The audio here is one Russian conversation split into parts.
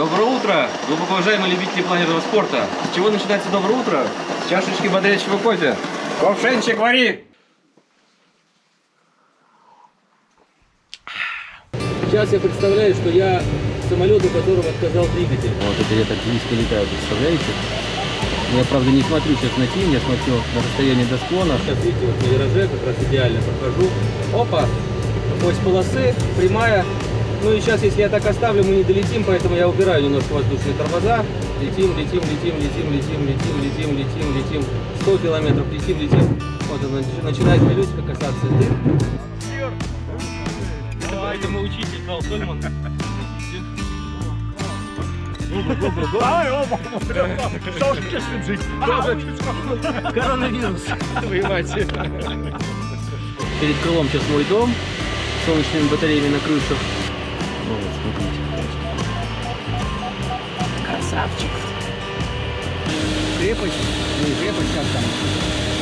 Доброе утро, глубоко уважаемые любители планерного спорта. С чего начинается доброе утро? С чашечки бодрящего кофе. Ковшенчик вари! Сейчас я представляю, что я самолет, у которого отказал двигатель. Вот это я так близко летаю, представляете? Я, правда, не смотрю сейчас на тень, я смотрю на расстояние до склона. Сейчас, видите, вот на вираже как раз идеально прохожу. Опа! Ось полосы, прямая. Ну и сейчас, если я так оставлю, мы не долетим, поэтому я убираю немножко воздушные тормоза. Летим, летим, летим, летим, летим, летим, летим, летим, летим. 100 километров летим, летим. Вот он начинает колесико касаться. Поэтому учитель Карл Сольман. Коронавирус. Воевать. Перед крылом сейчас мой дом. Солнечными батареями на крышах. Ну, вот, смотрите. Красавчик. Крепость. Не крепость, как там.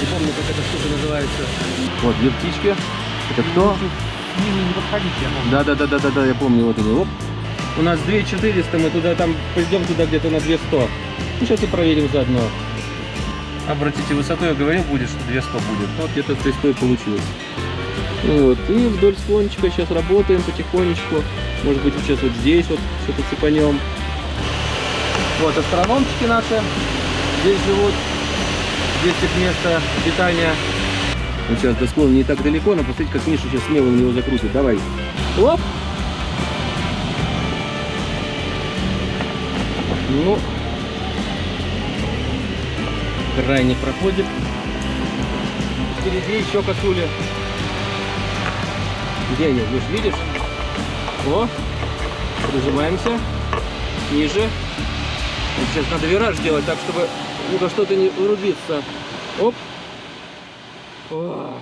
Не помню, как эта штука называется. Вот, две птички. Это кто? не подходите, я помню. Да, да, да, да, да, да, я помню, вот они. Оп. У нас 2400, мы туда там пойдем туда где-то на 200. Ну, сейчас и проверим заодно. Обратите, высоту я говорил, будет, что 200 будет. Вот где-то 300 и получилось. Ну вот, и вдоль склончика сейчас работаем потихонечку. Может быть, сейчас вот здесь вот что-то цепанем. Вот астрономчики наши здесь живут. Здесь их место питания. Вот сейчас до склона не так далеко, но посмотрите, как Миша сейчас смело на него закрутит. Давай. Оп! Ну, крайне проходит. Впереди еще косули. Где они? Миш, видишь? О, прижимаемся. Ниже. Сейчас надо вираж делать так, чтобы ни что-то не врубиться. Оп. О.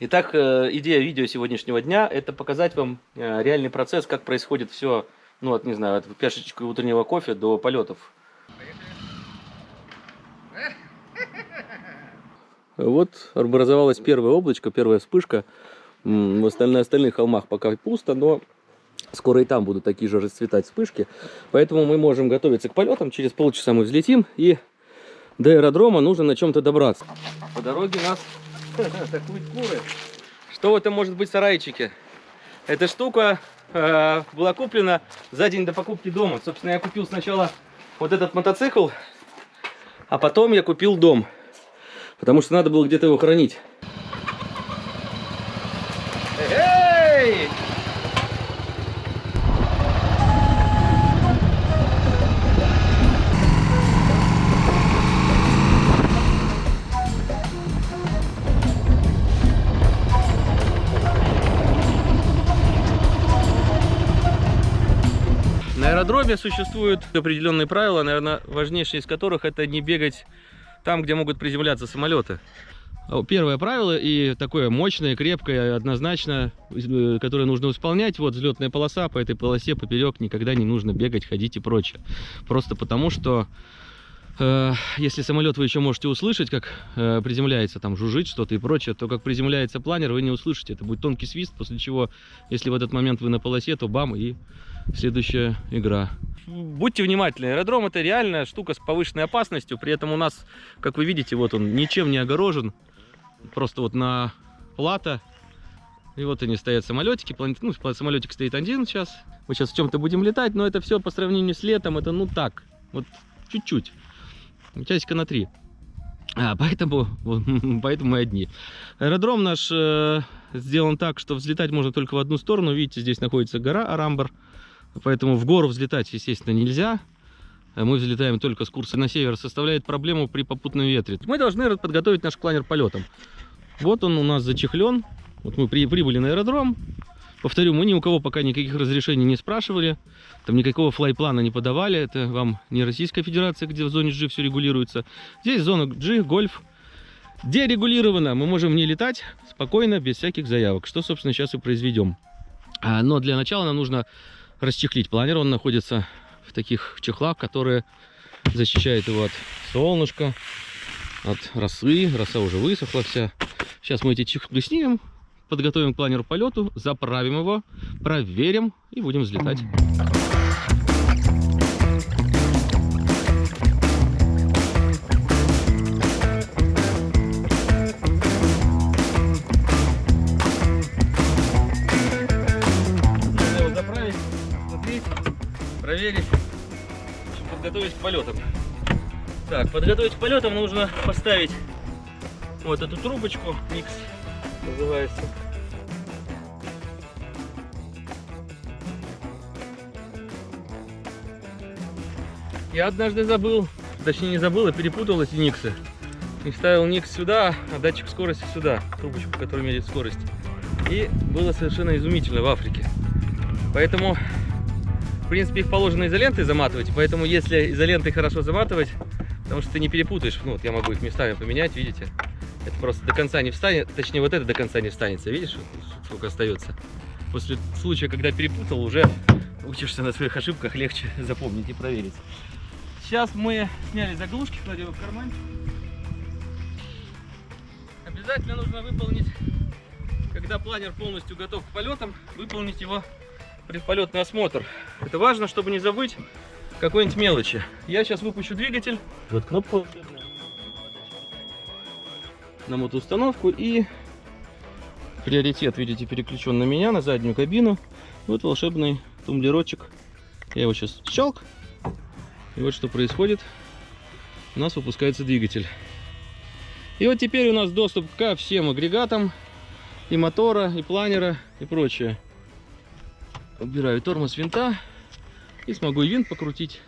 Итак, э, идея видео сегодняшнего дня – это показать вам э, реальный процесс, как происходит все ну вот, не знаю, от чашечки утреннего кофе до полетов. Вот образовалась первая облачко, первая вспышка. В остальных, остальных холмах пока пусто, но скоро и там будут такие же расцветать вспышки. Поэтому мы можем готовиться к полетам. Через полчаса мы взлетим и до аэродрома нужно на чем-то добраться. По дороге нас атакуют куры. Что в этом может быть сарайчике? Эта штука э, была куплена за день до покупки дома. Собственно, я купил сначала вот этот мотоцикл, а потом я купил дом. Потому что надо было где-то его хранить. Аэродроме существуют определенные правила, наверное, важнейшие из которых это не бегать там, где могут приземляться самолеты. Первое правило и такое мощное, крепкое, однозначно, э, которое нужно исполнять. Вот взлетная полоса, по этой полосе поперек никогда не нужно бегать, ходить и прочее. Просто потому, что э, если самолет вы еще можете услышать, как э, приземляется, там жужжит что-то и прочее, то как приземляется планер, вы не услышите. Это будет тонкий свист, после чего, если в этот момент вы на полосе, то бам, и следующая игра. Будьте внимательны, аэродром это реальная штука с повышенной опасностью, при этом у нас, как вы видите, вот он ничем не огорожен, просто вот на плата, и вот они стоят самолетики, ну, самолетик стоит один сейчас, мы сейчас в чем-то будем летать, но это все по сравнению с летом, это ну так, вот чуть-чуть, часика на три. А, поэтому, поэтому мы одни. Аэродром наш э, сделан так, что взлетать можно только в одну сторону. Видите, здесь находится гора Арамбар. Поэтому в гору взлетать, естественно, нельзя. Мы взлетаем только с курса на север. Составляет проблему при попутном ветре. Мы должны подготовить наш планер полетом. Вот он у нас зачехлен. Вот мы при, прибыли на аэродром. Повторю, мы ни у кого пока никаких разрешений не спрашивали. Там никакого флайплана не подавали. Это вам не Российская Федерация, где в зоне G все регулируется. Здесь зона G, гольф. Дерегулировано. Мы можем не летать спокойно, без всяких заявок. Что, собственно, сейчас и произведем. А, но для начала нам нужно расчехлить планер. Он находится в таких чехлах, которые защищают его от солнышка, от росы. Роса уже высохла вся. Сейчас мы эти чехлы снимем, подготовим к планеру полету, заправим его, проверим и будем взлетать. В общем, подготовить к полетам. Так, подготовить к полетам нужно поставить вот эту трубочку, микс называется. Я однажды забыл, точнее не забыл, а перепутал эти никсы. И вставил никс сюда, а датчик скорости сюда, трубочку, которая меряет скорость. И было совершенно изумительно в Африке. Поэтому, в принципе, их положено изолентой заматывать. Поэтому, если изолентой хорошо заматывать, потому что ты не перепутаешь, ну вот я могу их местами поменять, видите? Это просто до конца не встанет, точнее вот это до конца не встанется, видишь, сколько остается. После случая, когда перепутал, уже учишься на своих ошибках, легче запомнить и проверить. Сейчас мы сняли заглушки, кладем в карман. Обязательно нужно выполнить, когда планер полностью готов к полетам, выполнить его предполетный осмотр. Это важно, чтобы не забыть какой-нибудь мелочи. Я сейчас выпущу двигатель. Вот кнопку на мотоустановку и приоритет, видите, переключен на меня, на заднюю кабину. Вот волшебный тумблерочек. Я его сейчас щелк. И вот что происходит. У нас выпускается двигатель. И вот теперь у нас доступ ко всем агрегатам. И мотора, и планера, и прочее. Убираю тормоз винта. И смогу и винт покрутить,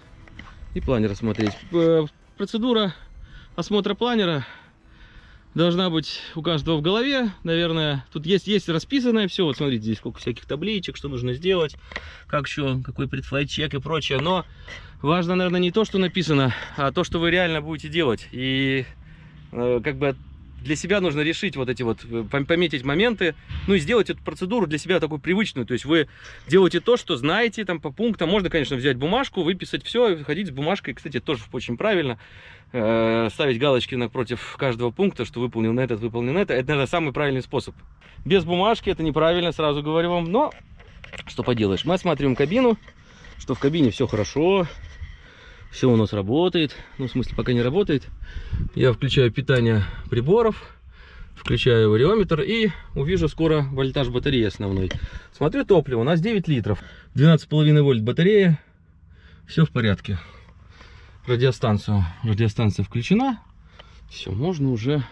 и планер осмотреть. Э, Процедура осмотра планера должна быть у каждого в голове, наверное. Тут есть, есть расписанное все. Вот смотрите, здесь сколько всяких табличек, что нужно сделать, как еще, какой предфлайт чек и прочее. Но важно, наверное, не то, что написано, а то, что вы реально будете делать. И э, как бы для себя нужно решить вот эти вот, э, пом- пометить моменты, ну и сделать эту процедуру для себя такую привычную. То есть вы делаете то, что знаете там по пунктам. Можно, конечно, взять бумажку, выписать все, ходить с бумажкой. Кстати, тоже очень правильно. Э, ставить галочки напротив каждого пункта, что выполнил на этот, выполнил на это. Это, наверное, самый правильный способ. Без бумажки это неправильно, сразу говорю вам. Но что поделаешь. Мы осматриваем кабину, что в кабине все хорошо, все у нас работает. Ну, в смысле, пока не работает. Я включаю питание приборов, включаю вариометр и увижу скоро вольтаж батареи основной. Смотрю топливо, у нас 9 литров, 12,5 вольт батарея, все в порядке. Радиостанцию, радиостанция включена, все, можно уже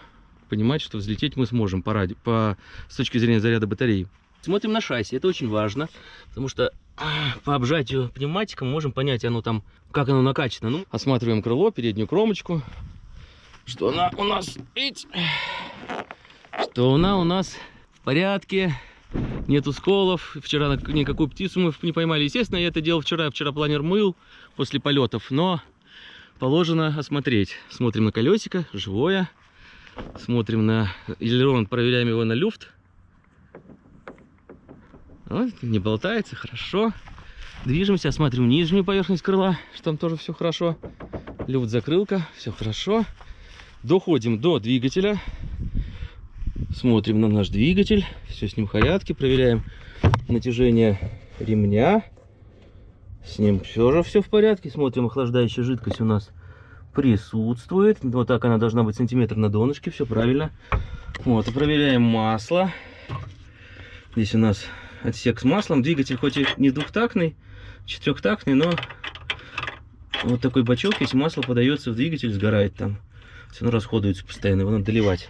понимать, что взлететь мы сможем по, ради... по... с точки зрения заряда батареи. Смотрим на шасси, это очень важно, потому что а, по обжатию пневматика мы можем понять, оно там, как оно накачано. Ну, осматриваем крыло, переднюю кромочку, что она у нас, что она у нас в порядке, нету сколов. Вчера никакую птицу мы не поймали. Естественно, я это делал вчера, вчера планер мыл после полетов, но положено осмотреть. Смотрим на колесико, живое. Смотрим на элерон, проверяем его на люфт. Вот, не болтается, хорошо. Движемся, осматриваем нижнюю поверхность крыла, что там тоже все хорошо. Люфт закрылка, все хорошо. Доходим до двигателя. Смотрим на наш двигатель. Все с ним в порядке. Проверяем натяжение ремня. С ним все же все в порядке. Смотрим, охлаждающая жидкость у нас присутствует. Вот так она должна быть сантиметр на донышке. Все правильно. Вот, и проверяем масло. Здесь у нас отсек с маслом. Двигатель хоть и не двухтактный, четырехтактный, но вот такой бачок, если масло подается в двигатель, сгорает там. Все равно расходуется постоянно, его надо доливать.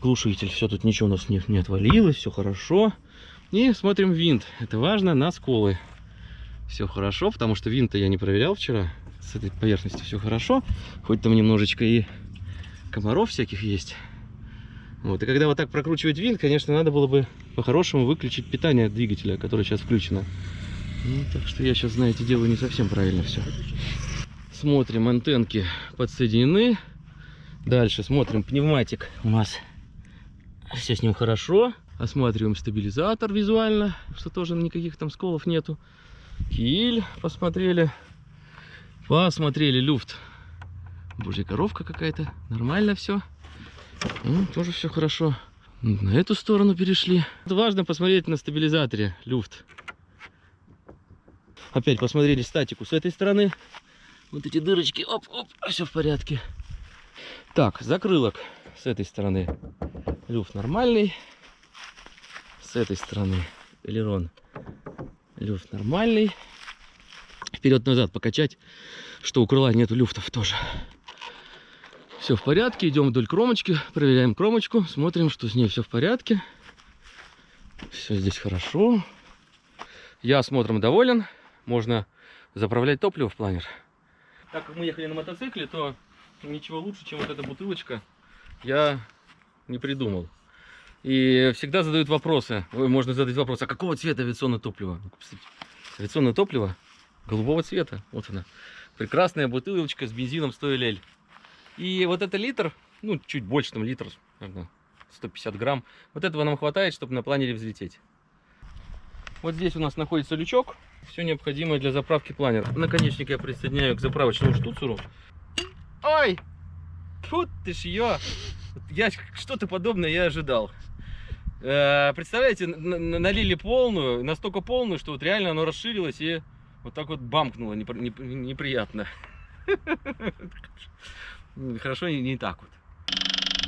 Глушитель, все тут ничего у нас не, не отвалилось, все хорошо. И смотрим винт, это важно, на сколы. Все хорошо, потому что винта я не проверял вчера. С этой поверхностью все хорошо. Хоть там немножечко и комаров всяких есть. Вот, и когда вот так прокручивать винт, конечно, надо было бы по-хорошему выключить питание двигателя, которое сейчас включено. Ну, так что я сейчас, знаете, делаю не совсем правильно все. Смотрим, антенки подсоединены. Дальше смотрим, пневматик у нас все с ним хорошо. Осматриваем стабилизатор визуально, что тоже никаких там сколов нету. Киль посмотрели. Посмотрели люфт. Божья коровка какая-то. Нормально все. Ну, тоже все хорошо. На эту сторону перешли. Важно посмотреть на стабилизаторе люфт. Опять посмотрели статику с этой стороны. Вот эти дырочки. Оп-оп, все в порядке. Так, закрылок с этой стороны. Люфт нормальный. С этой стороны элерон. Люфт нормальный. вперед-назад покачать, что у крыла нету люфтов тоже. Все в порядке, идем вдоль кромочки, проверяем кромочку, смотрим, что с ней все в порядке. Все здесь хорошо. Я осмотром доволен. Можно заправлять топливо в планер. Так как мы ехали на мотоцикле, то ничего лучше, чем вот эта бутылочка, я не придумал. И всегда задают вопросы. Можно задать вопрос, а какого цвета авиационное топливо? Ну, Авиационное топливо голубого цвета. Вот она. Прекрасная бутылочка с бензином 100 лель. И вот это литр, ну, чуть больше, там литр, наверное, 150 грамм. Вот этого нам хватает, чтобы на планере взлететь. Вот здесь у нас находится лючок. Все необходимое для заправки планера. Наконечник я присоединяю к заправочному штуцеру. Ой! Тут ты ж ее. Я что-то подобное я ожидал. Э, представляете, налили полную, настолько полную, что вот реально оно расширилось и вот так вот бамкнуло непр- неп- неприятно. Хорошо, не, не так вот.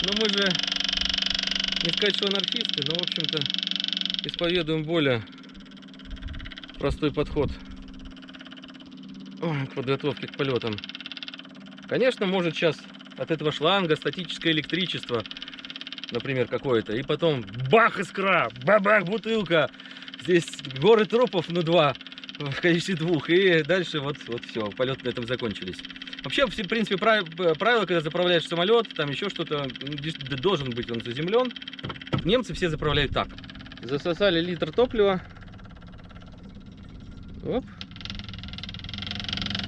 Но мы же, не сказать, что анархисты, но, в общем-то, исповедуем более простой подход к подготовке к полетам. Конечно, может сейчас от этого шланга статическое электричество, например, какое-то, и потом бах искра, бабах бутылка, здесь горы трупов, ну два, в количестве двух, и дальше вот, вот все, полет на этом закончились. Вообще, в принципе, прав- правило, когда заправляешь самолет, там еще что-то, должен быть он заземлен. Немцы все заправляют так. Засосали литр топлива. Оп.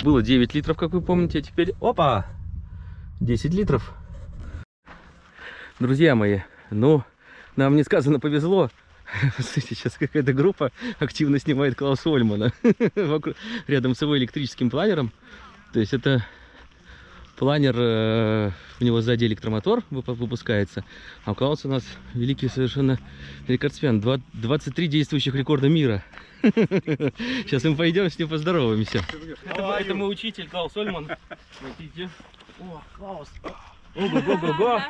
Было 9 литров, как вы помните, а теперь, опа, 10 литров. Друзья мои, ну, нам несказанно повезло. Смотрите, сейчас какая-то группа активно снимает Клауса Ольмана рядом с его электрическим планером. То есть это планер, э, у него сзади электромотор выпу- выпускается, а у Клауса у нас великий совершенно рекордсмен. Два- 23 действующих рекорда мира. Сейчас мы пойдем с ним поздороваемся. Это, мой учитель Клаус Ольман. Смотрите. О, Клаус. Ого-го-го-го.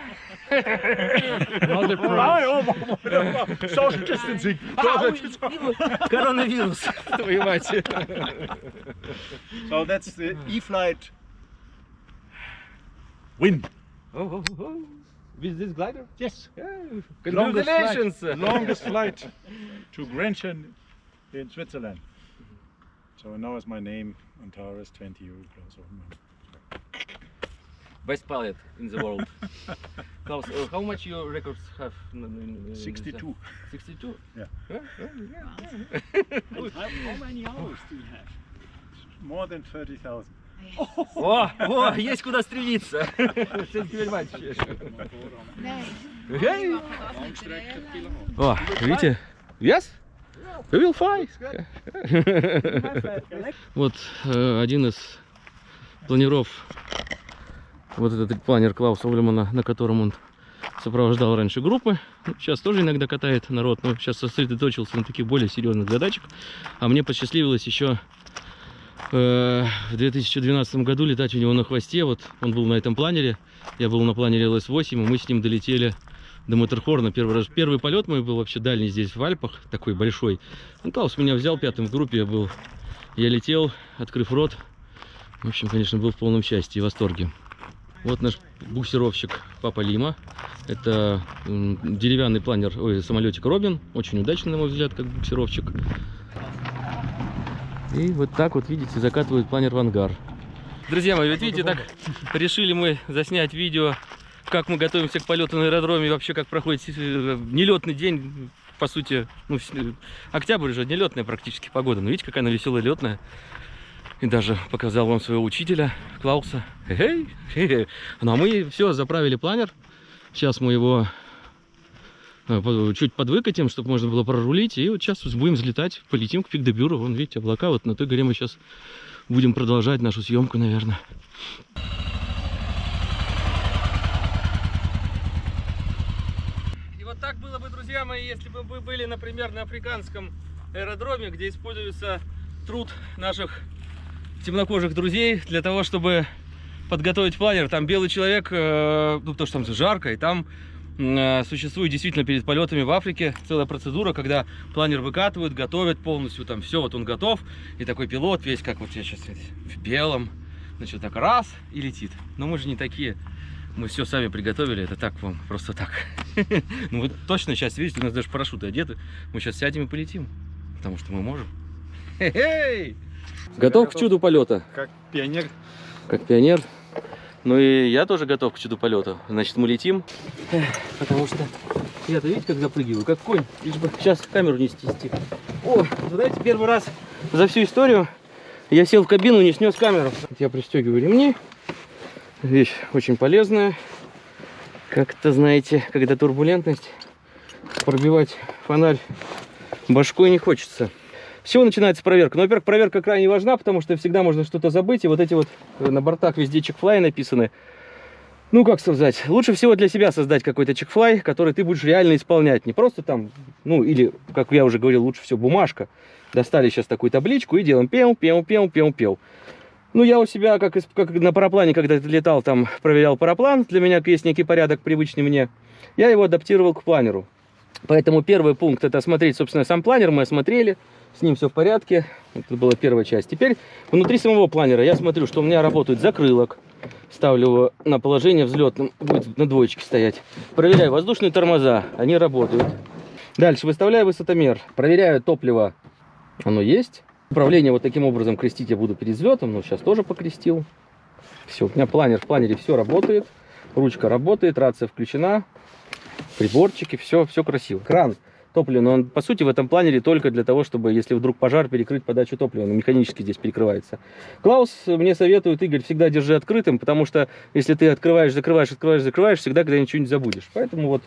Social distancing. Коронавирус, твою мать. So that's the E-flight win. With this glider? Yes. Congratulations. Longest flight, longest flight to Grenchen in Switzerland. So now is my name Antares 20 euro plus or Best pilot in the world. Klaus, uh, how much your records have? in- in- in- 62. 62? Yeah. Yeah, yeah, yeah. How, how many hours do you have? More than 30,000. О, о, есть куда стремиться. О, видите? Yes? We will fly. Вот э, один из планеров, вот этот планер Клауса Ульмана, на котором он сопровождал раньше группы. Ну, Сейчас тоже иногда катает народ, но сейчас сосредоточился на таких более серьезных задачах. А мне посчастливилось еще в 2012 году летать у него на хвосте. Вот он был на этом планере, я был на планере ЛС-8, и мы с ним долетели до Матерхорна первый раз. Первый полет мой был вообще дальний здесь в Альпах, такой большой. Ну, Клаус меня взял пятым в группе, я был. Я летел, открыв рот. В общем, конечно, был в полном счастье и восторге. Вот наш буксировщик Папа Лима. Это деревянный планер, ой, самолетик Робин. Очень удачный, на мой взгляд, как буксировщик. И вот так вот, видите, закатывают планер в ангар. Друзья мои, вот видите, так решили мы заснять видео, как мы готовимся к полету на аэродроме, и вообще как проходит э, нелетный день, по сути, ну, э, октябрь уже нелетная практически погода. Но видите, какая она веселая летная. И даже показал вам своего учителя Клауса. Хе-хей, хе-хе. Ну а мы все, заправили планер. Сейчас мы его чуть подвыкатим, чтобы можно было прорулить. И вот сейчас будем взлетать, полетим к Пикдебюру. Вон, видите, облака. Вот на той горе мы сейчас будем продолжать нашу съемку, наверное. И вот так было бы, друзья мои, если бы вы были, например, на африканском аэродроме, где используется труд наших темнокожих друзей для того, чтобы подготовить планер. Там белый человек, э, ну потому что там жарко, и там э, существует действительно перед полетами в Африке целая процедура, когда планер выкатывают, готовят полностью, там все, вот он готов, и такой пилот весь, как вот я сейчас в белом, значит, так раз и летит. Но мы же не такие, мы все сами приготовили, это так вам, просто так. Ну вы точно сейчас видите, у нас даже парашюты одеты, мы сейчас сядем и полетим, потому что мы можем. Готов к чуду полета? Как пионер. как пионер. Ну и я тоже готов к чуду полета. Значит, мы летим. Потому что я-то видите, как запрыгиваю, как конь. Лишь бы сейчас камеру не снести. О, знаете, первый раз за всю историю я сел в кабину, не снес камеру. Я пристегиваю ремни. Вещь очень полезная. Как-то, знаете, когда турбулентность, пробивать фонарь башкой не хочется. С чего начинается проверка? Ну, во-первых, проверка крайне важна, потому что всегда можно что-то забыть. И вот эти вот э, на бортах везде чекфлай написаны. Ну, как сказать, лучше всего для себя создать какой-то чекфлай, который ты будешь реально исполнять. Не просто там, ну, или, как я уже говорил, лучше всего бумажка. Достали сейчас такую табличку и делаем пел, пел, пел, пел, пел. Ну, я у себя, как, как на параплане, когда летал, там, проверял параплан, для меня есть некий порядок, привычный мне. Я его адаптировал к планеру. Поэтому первый пункт это осмотреть, собственно, сам планер мы осмотрели, с ним все в порядке. Это была первая часть. Теперь внутри самого планера я смотрю, что у меня работает закрылок. Ставлю его на положение взлетным, будет на двоечке стоять. Проверяю воздушные тормоза, они работают. Дальше выставляю высотомер, проверяю топливо, оно есть. Управление вот таким образом крестить я буду перед взлетом, но сейчас тоже покрестил. Все, у меня планер, в планере все работает. Ручка работает, рация включена, приборчики, все, все красиво. Кран топлива, но он по сути в этом планере только для того, чтобы, если вдруг пожар, перекрыть подачу топлива. Он механически здесь перекрывается. Клаус мне советует, Игорь, всегда держи открытым, потому что если ты открываешь, закрываешь, открываешь, закрываешь, всегда когда ничего не забудешь. Поэтому вот,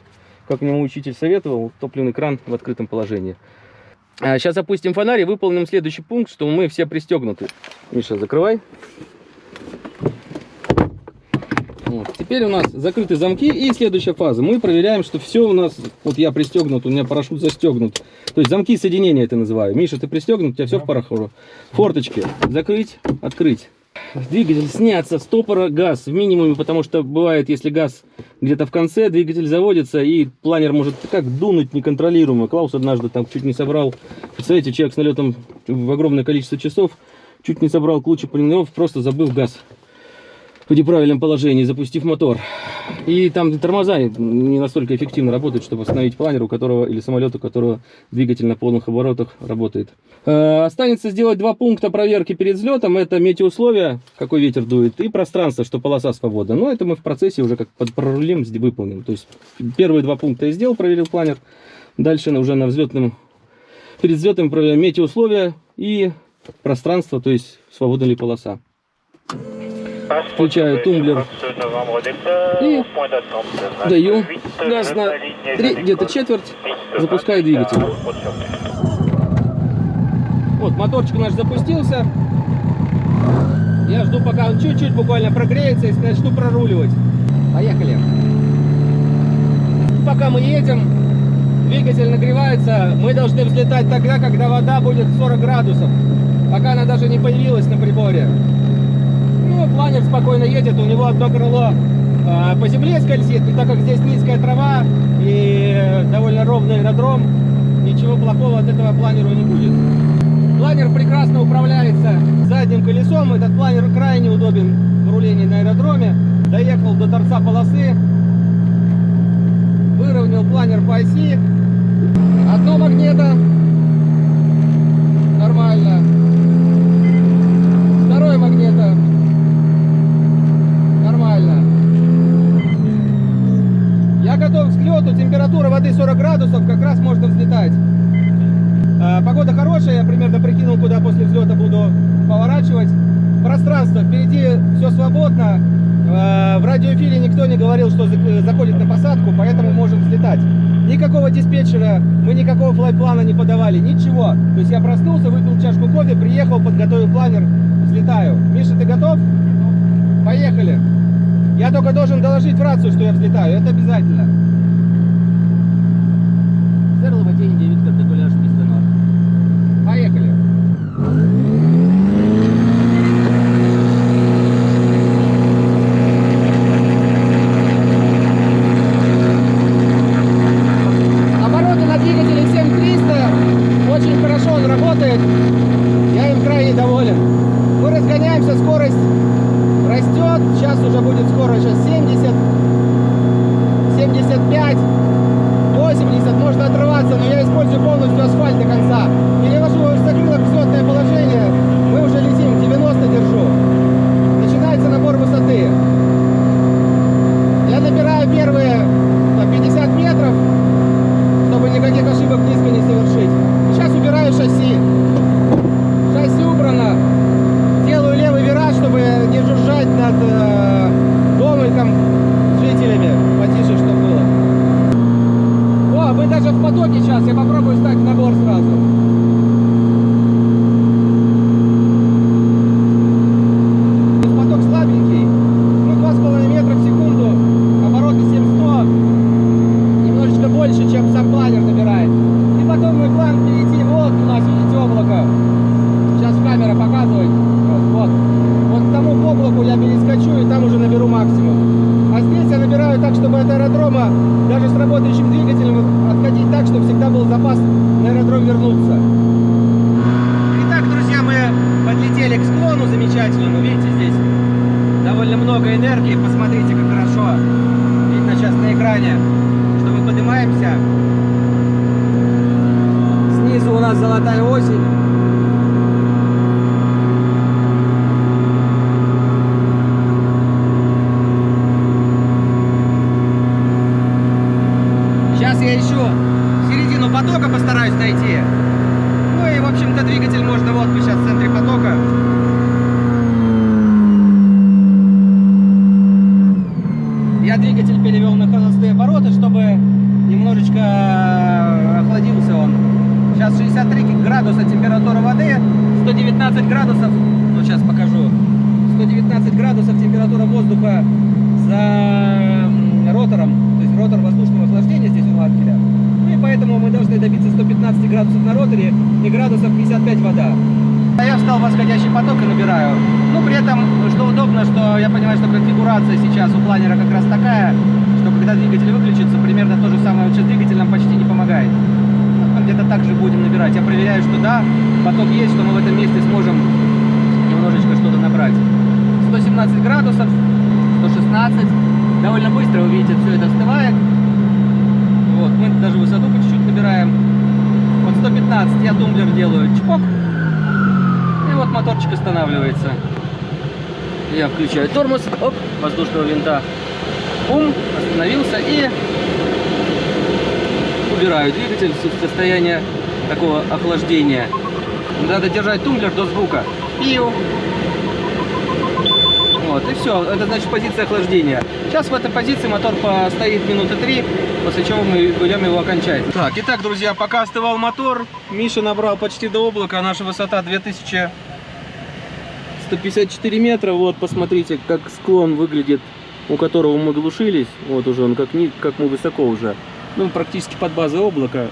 как мне учитель советовал, топливный кран в открытом положении. А, сейчас запустим фонарь и выполним следующий пункт, что мы все пристегнуты. Миша, закрывай. Вот. Теперь у нас закрыты замки и следующая фаза. Мы проверяем, что все у нас, вот я пристегнут, у меня парашют застегнут. То есть замки соединения это называю. Миша, ты пристегнут, у тебя все в парахору. Форточки закрыть, открыть. Двигатель сняться, стопора, газ в минимуме, потому что бывает, если газ где-то в конце, двигатель заводится и планер может как дунуть неконтролируемо. Клаус однажды там чуть не собрал, представляете, человек с налетом в огромное количество часов, чуть не собрал кучу полинов, просто забыл газ в неправильном положении, запустив мотор. И там тормоза не настолько эффективно работают, чтобы остановить планер, у которого или самолет, у которого двигатель на полных оборотах работает. Э, Останется сделать два пункта проверки перед взлетом. Это метеоусловия, какой ветер дует, и пространство, что полоса свободна. Но это мы в процессе уже как под прорулим выполним. То есть первые два пункта я сделал, проверил планер. Дальше уже на взлетном, перед взлетом проверяем метеоусловия и пространство, то есть свободна ли полоса. Включаю тумблер И даю газ на где-то четверть, запускаю двигатель. Вот, моторчик наш запустился. Я жду, пока он чуть-чуть буквально прогреется и начну проруливать. Поехали. Пока мы едем, двигатель нагревается. Мы должны взлетать тогда, когда вода будет 40 градусов. Пока она даже не появилась на приборе. Ну, планер спокойно едет, у него одно крыло а, по земле скользит, но так как здесь низкая трава и э, довольно ровный аэродром, ничего плохого от этого планеру не будет. Планер прекрасно управляется задним колесом, этот планер крайне удобен в рулении на аэродроме. Доехал до торца полосы, выровнял планер по оси, одно магнето, нормально, второе магнето, нормально. Я готов к взлету, температура воды 40 градусов, как раз можно взлетать. А, Погода хорошая, я примерно прикинул, куда после взлета буду поворачивать. Пространство, впереди все свободно. А, В радиоэфире никто не говорил, что заходит на посадку, поэтому можем взлетать. Никакого диспетчера, мы никакого флайплана не подавали, ничего. То есть я проснулся, выпил чашку кофе, приехал, подготовил планер, взлетаю. Миша, ты готов? Поехали. Я только должен доложить в рацию, что я взлетаю, это обязательно. Зерлова день 9 картофеляш пистонор. Поехали. Понимаю, что конфигурация сейчас у планера как раз такая, что когда двигатель выключится, примерно то же самое, вот сейчас двигатель нам почти не помогает. Где-то так же будем набирать. Я проверяю, что да, поток есть, что мы в этом месте сможем немножечко что-то набрать. 117 градусов, 116. Довольно быстро, вы видите, все это остывает. Вот, мы даже высоту по чуть-чуть набираем. Вот 115 я тумблер делаю, чпок. И вот моторчик останавливается. Я включаю тормоз, оп, воздушного винта. Бум, остановился и убираю двигатель в состояние такого охлаждения. Надо держать тумблер до звука. Пиу. Вот, и все. Это значит позиция охлаждения. Сейчас в этой позиции мотор постоит минуты три, после чего мы берем его окончательно. Так, итак, друзья, пока остывал мотор, Миша набрал почти до облака. Наша высота 2154 метра. Вот, посмотрите, как склон выглядит, у которого мы глушились. Вот уже он, как, как мы высоко уже. Ну, практически под базой облака.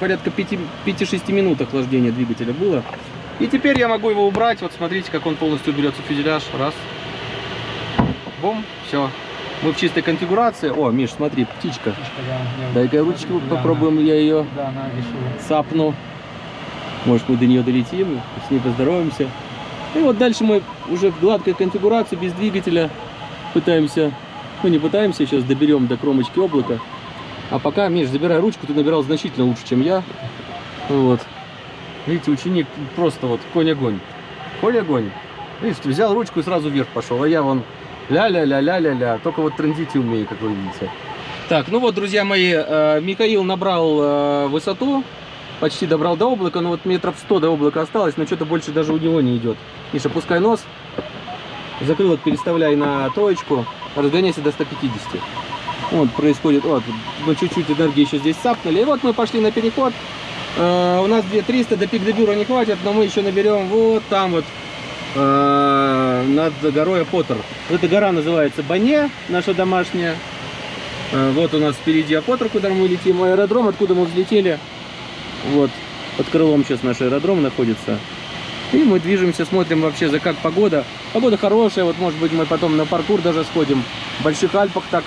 Порядка 5-6 минут охлаждения двигателя было. И теперь я могу его убрать. Вот смотрите, как он полностью уберется в фюзеляж. Раз. Бум. Все. Мы в чистой конфигурации. О, Миш, смотри, птичка. Дай-ка ручку попробуем, я ее Да, она цапну. Может, мы до нее долетим, с ней поздороваемся. И вот дальше мы уже в гладкой конфигурации, без двигателя, пытаемся, ну не пытаемся, сейчас доберем до кромочки облака. А пока, Миш, забирай ручку, ты набирал значительно лучше, чем я. Вот. Видите, ученик просто вот конь-огонь. Конь-огонь. Видите, взял ручку и сразу вверх пошел, а я вон ля-ля-ля-ля-ля-ля. Только вот трендить умею, как вы видите. Так, ну вот, друзья мои, э, Михаил набрал э, высоту, почти добрал до облака, но вот метров 100 до облака осталось, но что-то больше даже у него не идет. Миша, пускай нос, закрылок переставляй на троечку, разгоняйся до 150. Вот, происходит, вот, мы чуть-чуть энергии еще здесь сапнули, и вот мы пошли на переход. Э, у нас 2300, до пик дебюра не хватит, но мы еще наберем вот там вот, э, над горой Апотер. Эта гора называется Бане, наша домашняя. Э, Вот у нас впереди Апотер, куда мы летим, аэродром, откуда мы взлетели. Вот, под крылом сейчас наш аэродром находится. И мы движемся, смотрим вообще за как погода. Погода хорошая, вот может быть мы потом на паркур даже сходим. В Больших Альпах так,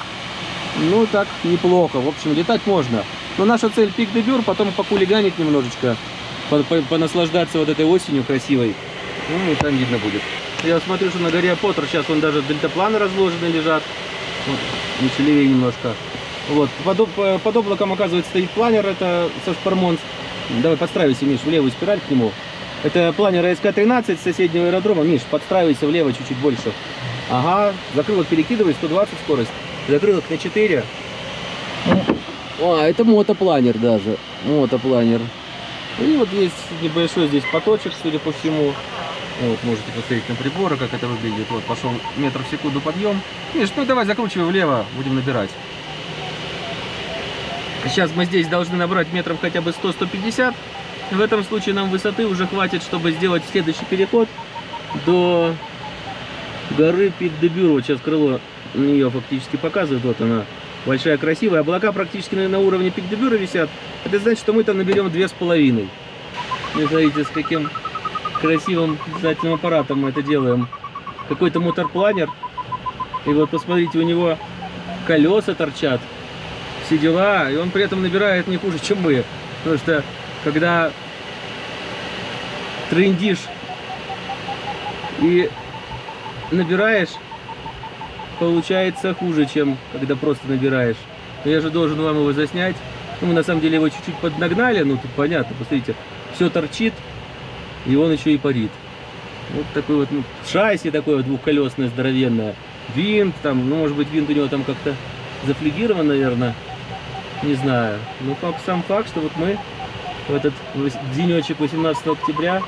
ну так неплохо. В общем, летать можно. Но наша цель пик де Бюр, потом покулиганить немножечко, по- по- понаслаждаться вот этой осенью красивой. Ну и там видно будет. Я смотрю, что на горе Поттер сейчас вон даже дельтапланы разложены лежат. Вот, еще левее немножко. Вот, под, э, под облаком, оказывается, стоит планер, это со Шпармонс. Давай подстраивайся, Миш, в левую спираль к нему. Это планер СК-13 с соседнего аэродрома. Миш, подстраивайся влево чуть-чуть больше. Ага, закрылок перекидывай, 120 скорость. Закрылок на 4. А, это мотопланер даже. Мотопланер. И вот есть небольшой здесь поточек, судя по всему. Вот, можете посмотреть на приборы, как это выглядит. Вот, пошел метр в секунду подъем. Миш, ну давай закручивай влево, будем набирать. Сейчас мы здесь должны набрать метров хотя бы 100-150. В этом случае нам высоты уже хватит, чтобы сделать следующий переход до горы Пик де Бюро. Вот сейчас крыло нее фактически показывает. Вот она, большая, красивая. Облака практически на, уровне Пик де висят. Это значит, что мы там наберем две с половиной. Вы смотрите, с каким красивым дизательным аппаратом мы это делаем. Какой-то моторпланер. И вот посмотрите, у него колеса торчат. Все дела. И он при этом набирает не хуже, чем мы. Потому что когда трендишь и набираешь, получается хуже, чем когда просто набираешь. Но я же должен вам его заснять. Ну, мы на самом деле его чуть-чуть поднагнали, ну тут понятно, посмотрите, все торчит, и он еще и парит. Вот такой вот, ну, шасси такое двухколесное, здоровенное. Винт там, ну, может быть, винт у него там как-то зафлегирован, наверное. Не знаю. Ну, факт, сам факт, что вот мы в этот денечек 18 октября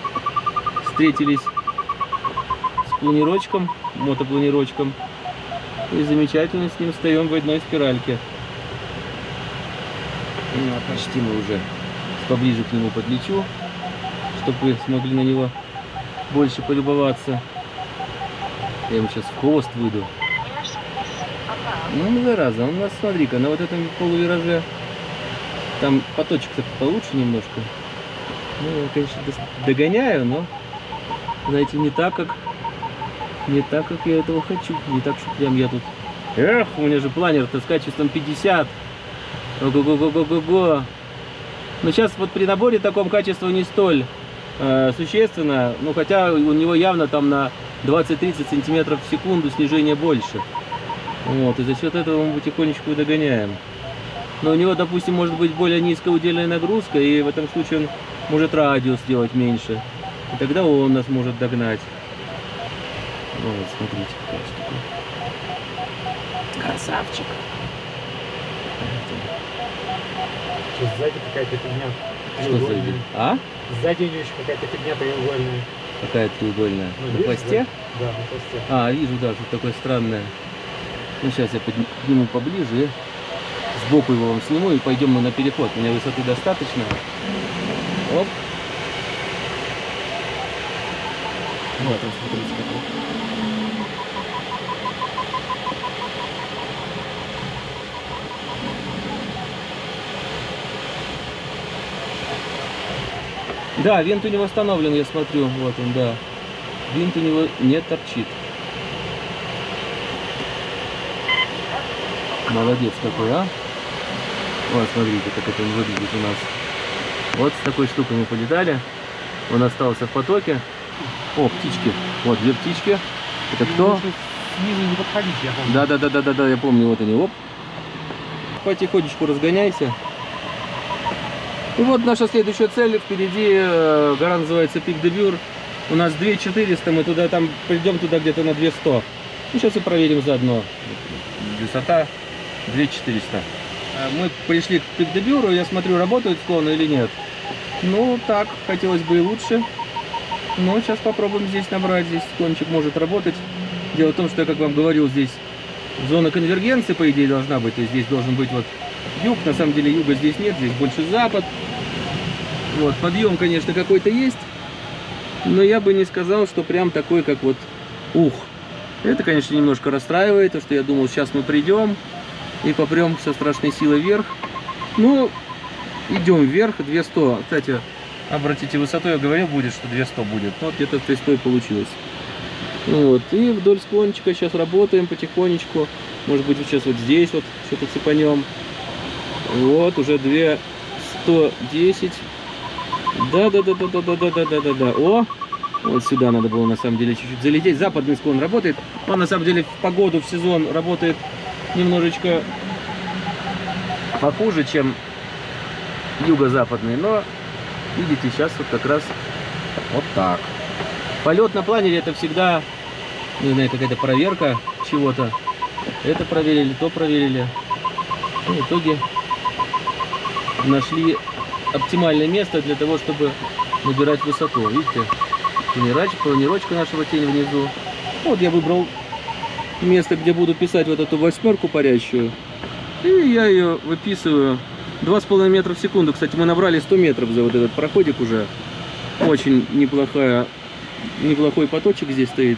встретились с планировочком, мотопланировочком. И замечательно с ним встаем в одной спиральке. Ну, а почти мы уже поближе к нему подлечу, чтобы вы смогли на него больше полюбоваться. Я ему сейчас хвост выйду. Ну, зараза, у нас, смотри-ка, на вот этом полувираже там поточек-то получше немножко. Ну, я, конечно, догоняю, но, знаете, не так, как не так, как я этого хочу. Не так, что прям я тут... Эх, у меня же планер-то с качеством 50. Ого-го-го-го-го-го. Но сейчас вот при наборе таком качество не столь э, существенно. Ну, хотя у него явно там на 20-30 сантиметров в секунду снижение больше. Вот, и за счет этого мы потихонечку и догоняем. Но у него, допустим, может быть более низкая удельная нагрузка, и в этом случае он может радиус сделать меньше. И тогда он нас может догнать. Вот, смотрите, какая штука. Красавчик. Что, сзади какая-то фигня. Что идея? А? Сзади у нее еще какая-то фигня треугольная. Какая треугольная? Ну, На видишь, хвосте? Да, на хвосте. А, вижу, да, что такое странное. Ну, сейчас я подни- подниму поближе сбоку его вам сниму и пойдем мы на переход. У меня высоты достаточно. Оп. Вот он, смотрите, какой. Да, винт у него установлен, я смотрю. Вот он, да. Винт у него не торчит. Молодец какой, а? Вот, смотрите, как это выглядит у нас. Вот с такой штукой мы полетали. Он остался в потоке. О, птички. Вот, две птички. Это кто? Снизу не подходить, я помню. Да, да, да, да, да, да, я помню, вот они, оп. Потихонечку разгоняйся. И вот наша следующая цель. Впереди э, гора называется Пик де Бюр. У нас 2400, мы туда там придем туда где-то на 200. Ну, сейчас и проверим заодно. Высота 2400. Э, Мы пришли к Пик де Бюру, я смотрю, работают склоны или нет. Ну, так, хотелось бы и лучше. Но сейчас попробуем здесь набрать. Здесь склончик может работать. Дело в том, что я, как вам говорил, здесь зона конвергенции, по идее, должна быть. То есть здесь должен быть вот юг. На самом деле юга здесь нет, здесь больше запад. Вот, подъем, конечно, какой-то есть. Но я бы не сказал, что прям такой, как вот ух. Это, конечно, немножко расстраивает, то что я думал, сейчас мы придем и попрем со страшной силой вверх. Ну, идем вверх, 200. Кстати, обратите, высоту я говорил, будет, что 200 будет. Вот где-то 200 и получилось. Вот, и вдоль склончика сейчас работаем потихонечку. Может быть, сейчас вот здесь вот что-то цепанем. Вот, уже 210. Да, да, да, да, да, да, да, да, да, да, да. О, Вот сюда надо было на самом деле чуть-чуть залететь. Западный склон работает. Он на самом деле в погоду, в сезон работает немножечко похуже, чем юго-западный. Но видите, сейчас вот как раз вот так. Полет на планере это всегда, не знаю, какая-то проверка чего-то. Это проверили, то проверили. И в итоге нашли оптимальное место для того, чтобы набирать высоту. Видите, планировочка нашего тени внизу. Вот я выбрал место, где буду писать вот эту восьмерку парящую. И я ее выписываю 2,5 метра в секунду. Кстати, мы набрали 100 метров за вот этот проходик уже. Очень неплохая, неплохой поточек здесь стоит.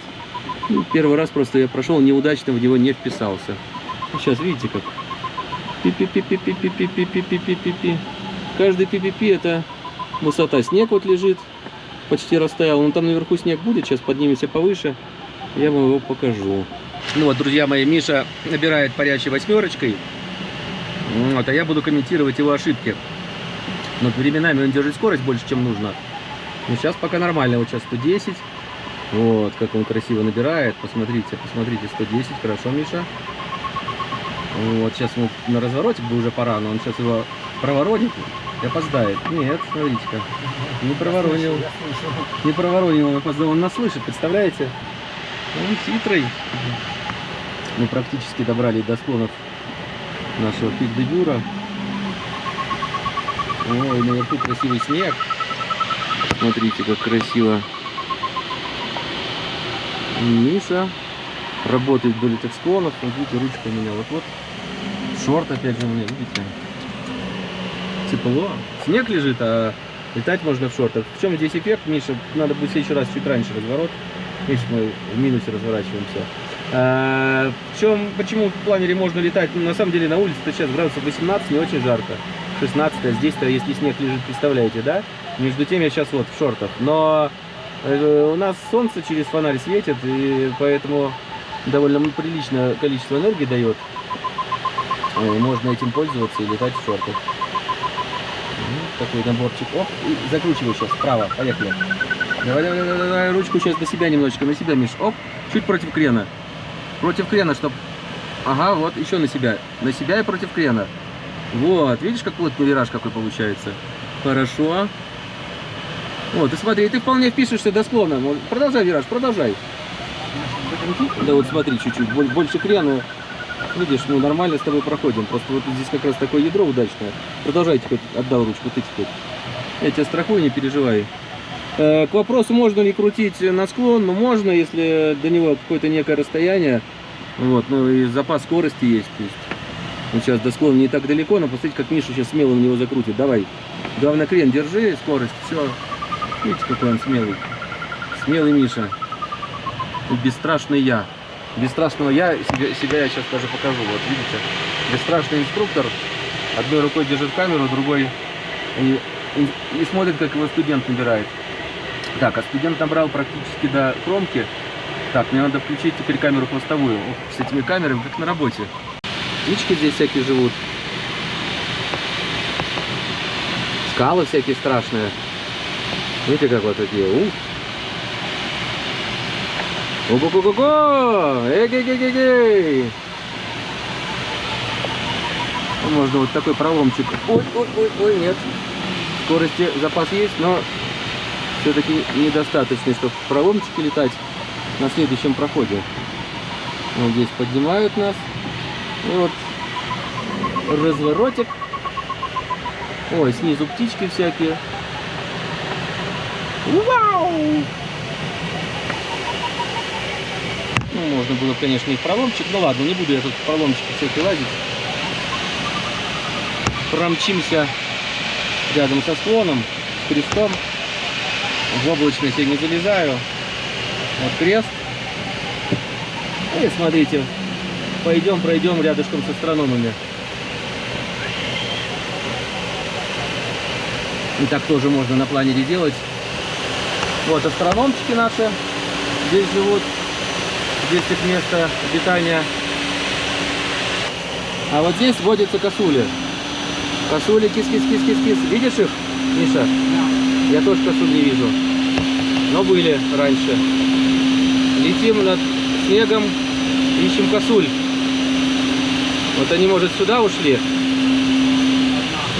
Ну, Первый раз просто я прошел неудачно, в него не вписался. Сейчас видите как. Пи-пи-пи-пи-пи-пи-пи-пи-пи-пи-пи. Каждый пи-пи-пи это высота. Снег вот лежит, почти растаял. Но там наверху снег будет, сейчас поднимемся повыше. Я вам его покажу. Ну вот, друзья мои, Миша набирает парящей восьмерочкой. Вот, а я буду комментировать его ошибки. Но временами он держит скорость больше, чем нужно. Но сейчас пока нормально. Вот сейчас 110. Вот, как он красиво набирает. Посмотрите, посмотрите, 110. Хорошо, Миша. Вот, сейчас ему на разворотик бы уже пора, но он сейчас его проворонит и опоздает. Нет, смотрите-ка. Не проворонил. Не проворонил, он опоздал. Он нас слышит, представляете? Он хитрый. Мы практически добрались до склонов нашего пик де Дюра. Ой, наверху красивый снег. Смотрите, как красиво. Миша работает вдоль этих склонов. Видите, ручка у меня вот-вот. Шорт опять же у меня, видите. Тепло. Снег лежит, а летать можно в шортах. В чем здесь эффект, Миша? Надо будет в следующий раз чуть раньше разворот. Видишь, мы в минусе разворачиваемся. А, в чем, почему в планере можно летать? Ну, на самом деле на улице-то сейчас градусов 18, не очень жарко. 16, а здесь-то, если снег лежит, представляете, да? Между тем я сейчас вот в шортах. Но э, у нас солнце через фонарь светит, и поэтому довольно приличное количество энергии дает. Э, Можно этим пользоваться и летать в шортах. Ну, Такой наборчик. Оп, и закручивай сейчас вправо. Поехали. Давай, давай, давай, давай, ручку сейчас на себя немножечко, на себя, Миш. Оп, чуть против крена. Против крена, чтоб... Ага, вот, еще на себя. На себя и против крена. Вот, видишь, как плотный вираж какой получается? Хорошо. Вот, и смотри, ты вполне впишешься до склона. Вот, Продолжай вираж, продолжай. Да вот смотри, чуть-чуть, боль- больше крена. Видишь, мы нормально с тобой проходим. Просто вот здесь как раз такое ядро удачное. Продолжайте, хоть отдал ручку, ты теперь. Я тебя страхую, не переживай. Э, К вопросу, можно ли крутить на склон, ну можно, если до него какое-то некое расстояние. Вот, ну и запас скорости есть. То есть вот сейчас до склона не так далеко, но посмотрите, как Миша сейчас смело на него закрутит. Давай. Главное, крен держи, скорость, все. Видите, какой он смелый. Смелый Миша. И бесстрашный я. Бесстрашного я, себя, себя я сейчас даже покажу. Вот видите, бесстрашный инструктор. Одной рукой держит камеру, другой и, и- и смотрит, как его студент набирает. Так, а студент набрал практически до кромки. Так, мне надо включить теперь камеру хвостовую. С этими камерами, как на работе. Птички здесь всякие живут. Скалы всякие страшные. Видите, как вот такие. Ух. Ого-го-го-го! Эгей-гей-гей-гей! Ну, Можно вот такой проломчик. Ой, ой, ой, ой, нет. Скорости запас есть, но все-таки недостаточный, чтобы в проломчике летать на следующем проходе. Вот здесь поднимают нас. И вот разворотик. Ой, снизу птички всякие. Вау! Ну, можно было, конечно, и в проломчик. Ну ладно, не буду я тут в проломчики всякие лазить. Промчимся рядом со склоном, с крестом. В облачность я не залезаю. Вот крест. И смотрите, пойдем, пройдем рядышком с астрономами. И так тоже можно на планере делать. Вот астрономчики наши здесь живут. Здесь их место обитания. А вот здесь водятся косули. Косули, кис-кис-кис-кис-кис. Видишь их, Миша? Я тоже косуль не вижу. но были раньше. Летим над снегом, ищем косуль. Вот они, может, сюда ушли.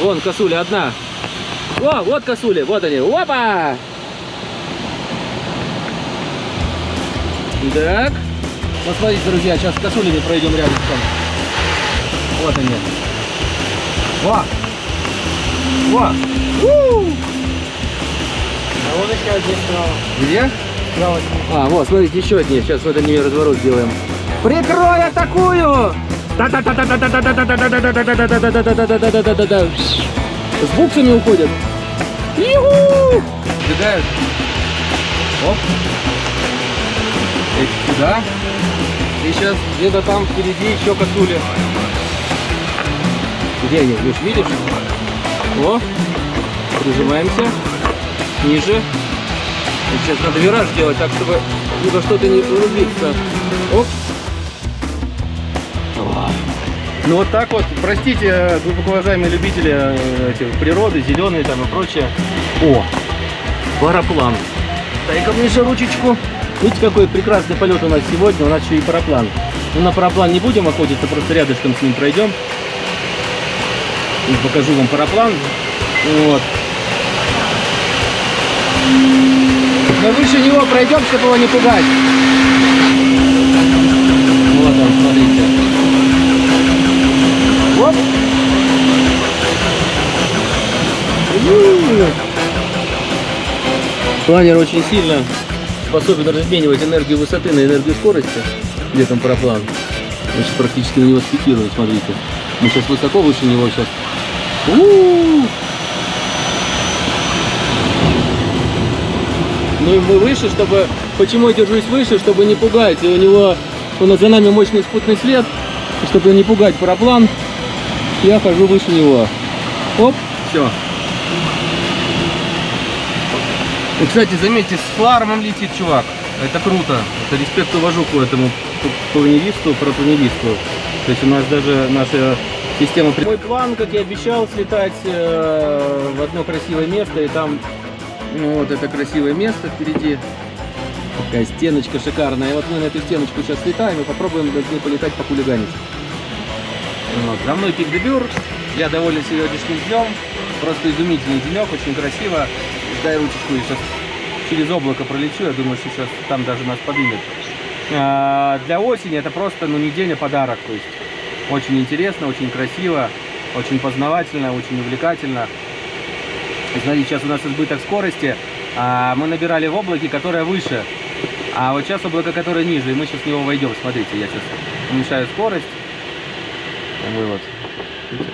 Вон косуля одна. О, вот косули, вот они. Опа! Так. Вот смотрите, друзья, сейчас с косулями пройдем рядом. Вот они. Во! Во! У! А вон еще одни справа. Где? А, вот, смотрите, еще одни. Сейчас вот они разворот сделаем. Прикрой атакую! С буксами уходят. Юху! Сбегают. Оп. Эти сюда. И сейчас где-то там впереди еще косули. Где они? Леш, видишь? О, прижимаемся. Ниже. Сейчас надо вираж делать так, чтобы ни во что-то не разбиться. Оп. Ну вот так вот, простите, глубоко уважаемые любители э, этих природы, зеленые там и прочее. О, параплан. Дай-ка мне же ручечку. Видите, какой прекрасный полет у нас сегодня, у нас еще и параплан. Ну, на параплан не будем охотиться, просто рядышком с ним пройдем. И покажу вам параплан. Вот. Но выше него пройдем, чтобы его не пугать. Вот он, смотрите. Оп. Планер очень сильно способен разменивать энергию высоты на энергию скорости. Где там параплан? Значит, практически на него спикирует, смотрите. Мы сейчас высоко выше него сейчас. У-у-у! Ну и мы выше, чтобы... Почему я держусь выше? Чтобы не пугать. И у него... У нас за нами мощный спутный след. Чтобы не пугать параплан, я хожу выше него. Оп, все. И, кстати, заметьте, с флармом летит чувак. Это круто. Это респект уважу к этому планеристу, протонеристу. То есть у нас даже наша система... Мой план, как я обещал, слетать э, в одно красивое место. И там, ну, вот это красивое место впереди. Такая стеночка шикарная. И вот мы на эту стеночку сейчас слетаем и попробуем ней полетать, покулиганить. Вот. За мной Пик Дебюр. Я доволен сегодняшним днем. Просто изумительный денек, очень красиво. Дай ручечку, я сейчас через облако пролечу. Я думаю, что сейчас там даже нас поднимет. А, для осени это просто ну, не день, а подарок. То есть очень интересно, очень красиво, очень познавательно, очень увлекательно. Смотрите, сейчас у нас избыток скорости. А мы набирали в облаке, которое выше. А вот сейчас облако, которое ниже. И мы сейчас в него войдем. Смотрите, я сейчас уменьшаю скорость. мы вот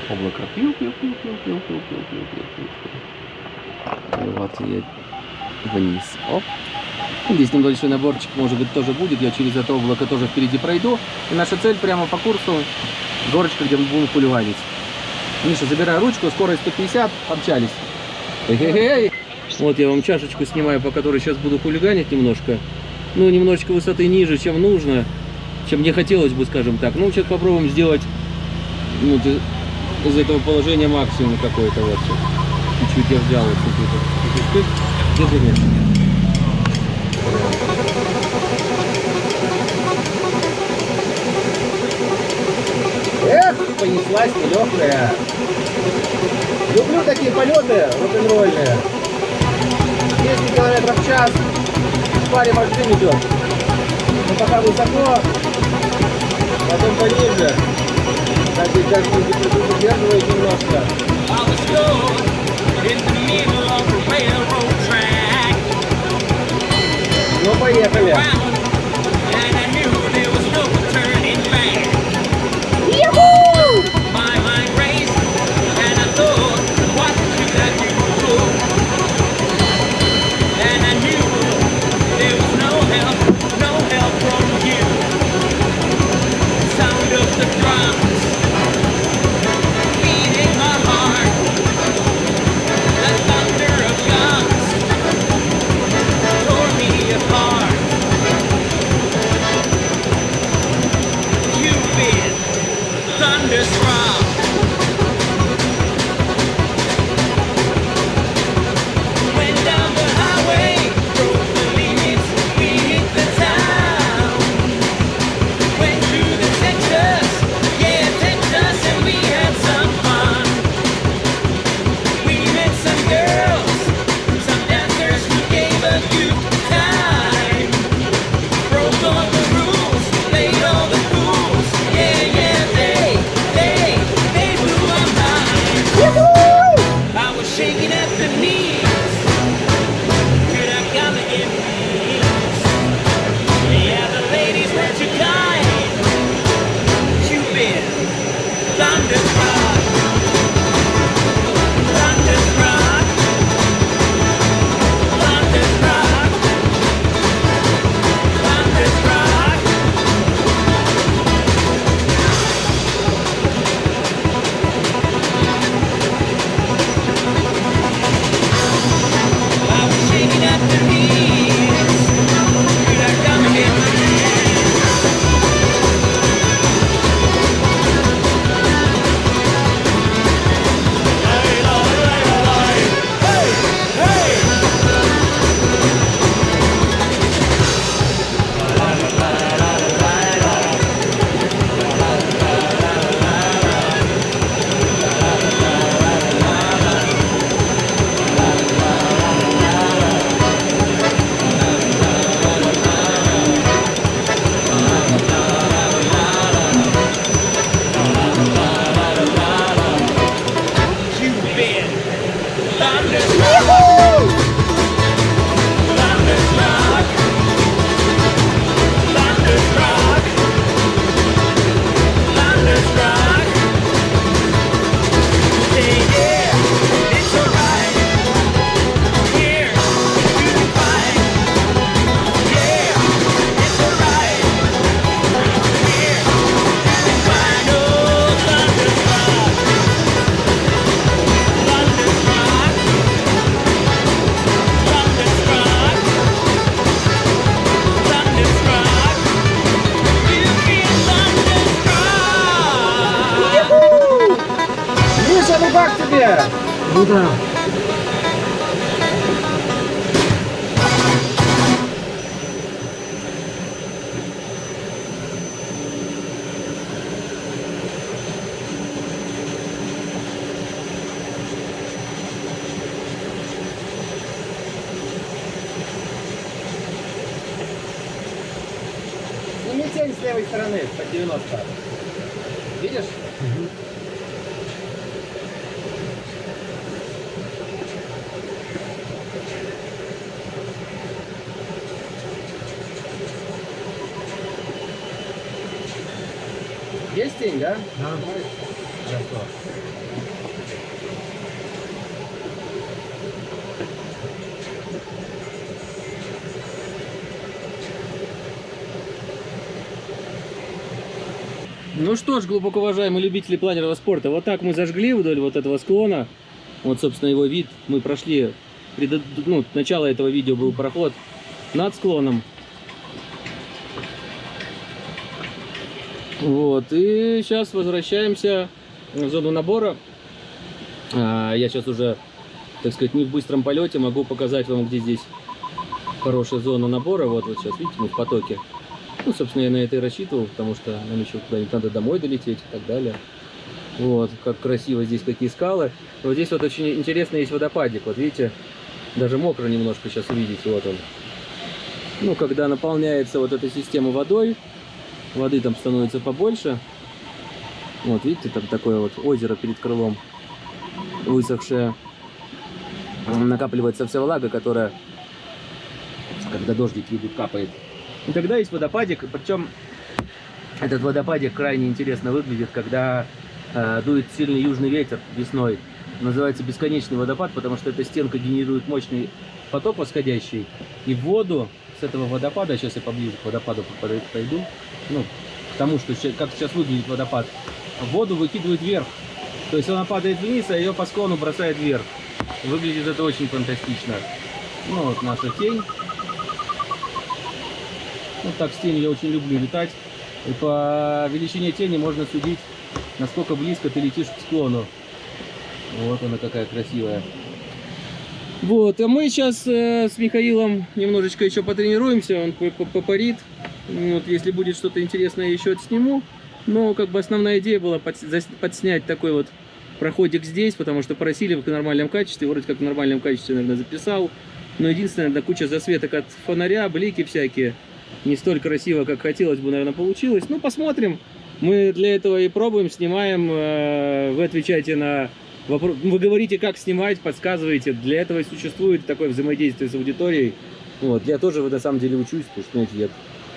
облако. И вот я вниз. Оп. Здесь небольшой наборчик, может быть, тоже будет. Я через это облако тоже впереди пройду. И наша цель прямо по курсу. Горочка, где мы будем кулеванить. Миша, забираю ручку. Скорость 150. Общались. Вот я вам чашечку снимаю, по которой сейчас буду хулиганить немножко. Ну, немножечко высоты ниже, чем нужно. Чем мне хотелось бы, скажем так. Ну, сейчас попробуем сделать ну, из этого положения максимум какой-то вот. Чуть-чуть я взял чуть-чуть. Держи меня. Эх, понеслась легкая. Люблю такие полеты рок-н-ролльные. 200 километров в час. В паре машин идет. Но пока высоко, потом пониже. Так как удерживает немножко. I was 90. Видишь? Есть тень, да? Да. Хорошо. Ну что ж, глубоко уважаемые любители планерного спорта, вот так мы зажгли вдоль вот этого склона. Вот, собственно, его вид. Мы прошли, предо- ну, начало этого видео был проход над склоном. Вот, и сейчас возвращаемся в зону набора. А, я сейчас уже, так сказать, не в быстром полете, могу показать вам, где здесь хорошая зона набора. Вот, вот сейчас, видите, мы в потоке. Ну, собственно, я на это и рассчитывал, потому что нам еще куда-нибудь надо домой долететь и так далее. Вот, как красиво здесь, какие скалы. Вот здесь вот очень интересный есть водопадик. Вот видите, даже мокро немножко сейчас увидите, вот он. Ну, когда наполняется вот эта система водой, воды там становится побольше. Вот, видите, там такое вот озеро перед крылом высохшее. Накапливается вся влага, которая, когда дождики идут, капает. И тогда есть водопадик, причем этот водопадик крайне интересно выглядит, когда э, дует сильный южный ветер весной. Называется бесконечный водопад, потому что эта стенка генерирует мощный поток восходящий. И воду с этого водопада, сейчас я поближе к водопаду пойду, ну, к тому, что как сейчас выглядит водопад, воду выкидывает вверх. То есть она падает вниз, а ее по склону бросает вверх. Выглядит это очень фантастично. Ну вот наша тень. Вот так с тенью я очень люблю летать. И по величине тени можно судить, насколько близко ты летишь к склону. Вот она какая красивая. Вот, а мы сейчас э, с Михаилом немножечко еще потренируемся, он по- по- попарит. Вот, если будет что-то интересное, еще отсниму. Но как бы основная идея была под- подснять такой вот проходик здесь, потому что просили в нормальном качестве, вроде как в нормальном качестве, наверное, записал. Но единственное, наверное, куча засветок от фонаря, блики всякие. Не столь красиво, как хотелось бы, наверное, получилось. Ну, посмотрим. Мы для этого и пробуем, снимаем. э, Вы отвечаете на вопрос. Вы говорите, как снимать, подсказываете. Для этого и существует такое взаимодействие с аудиторией. Вот. Я тоже на самом деле учусь, потому что, знаете,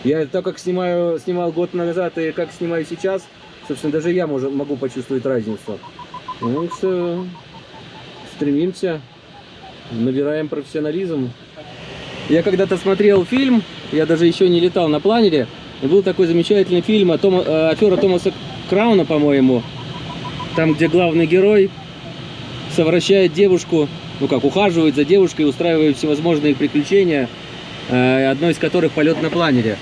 я, я так как снимаю, снимал год назад и как снимаю сейчас, собственно, даже я можу- могу почувствовать разницу. Ну, что стремимся, набираем профессионализм. Я когда-то смотрел фильм, я даже еще не летал на планере, и был такой замечательный фильм о Тома, э, афера Томаса Крауна, по-моему, там, где главный герой совращает девушку, ну как, ухаживает за девушкой, устраивает всевозможные приключения, э, одно из которых полет на планере.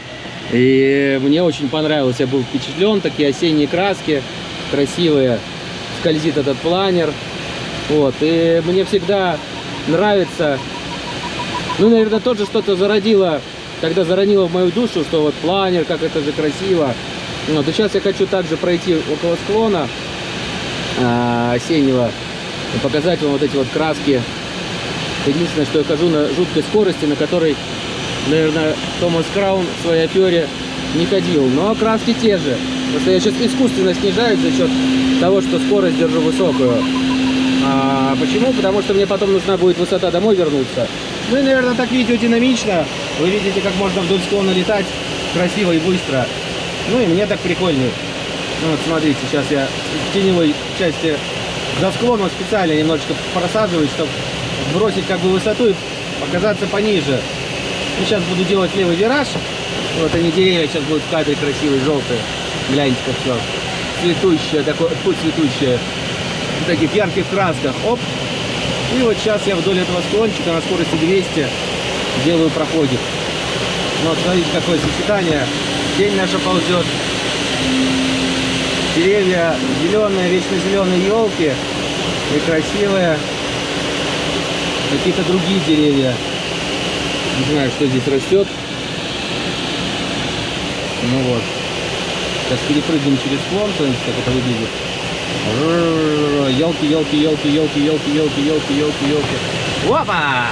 И мне очень понравилось, я был впечатлен, такие осенние краски, красивые, скользит этот планер. Вот, и мне всегда нравится ну, наверное, тоже что-то зародило, тогда заронило в мою душу, что вот планер, как это же красиво. Вот, и сейчас я хочу также пройти около склона а, осеннего показать вам вот эти вот краски. Единственное, что я хожу на жуткой скорости, на которой, наверное, Томас Краун в своей афере не ходил. Но краски те же. Потому что я сейчас искусственно снижаю за счет того, что скорость держу высокую. А почему? Потому что мне потом нужна будет высота домой вернуться. Ну и, наверное, так видео динамично. Вы видите, как можно вдоль склона летать красиво и быстро. Ну и мне так прикольнее. Ну вот смотрите, сейчас я в теневой части за склоном специально немножечко просаживаюсь, чтобы сбросить как бы высоту и показаться пониже. И сейчас буду делать левый вираж. Вот они деревья сейчас будут в кадре красивые, желтые. Гляньте, как все. Цветущее, такое, фу, цветущее. В таких ярких красках. Оп. И вот сейчас я вдоль этого склончика на скорости 200 делаю проходик. Ну, Вот, смотрите, какое сочетание. День наша ползет. Деревья зеленые, вечно зеленые елки. и красивые какие-то другие деревья. Не знаю, что здесь растет. Ну вот. Сейчас перепрыгнем через смотрите, как это выглядит. Елки, елки, елки, елки, елки, елки, елки, елки, елки. Опа!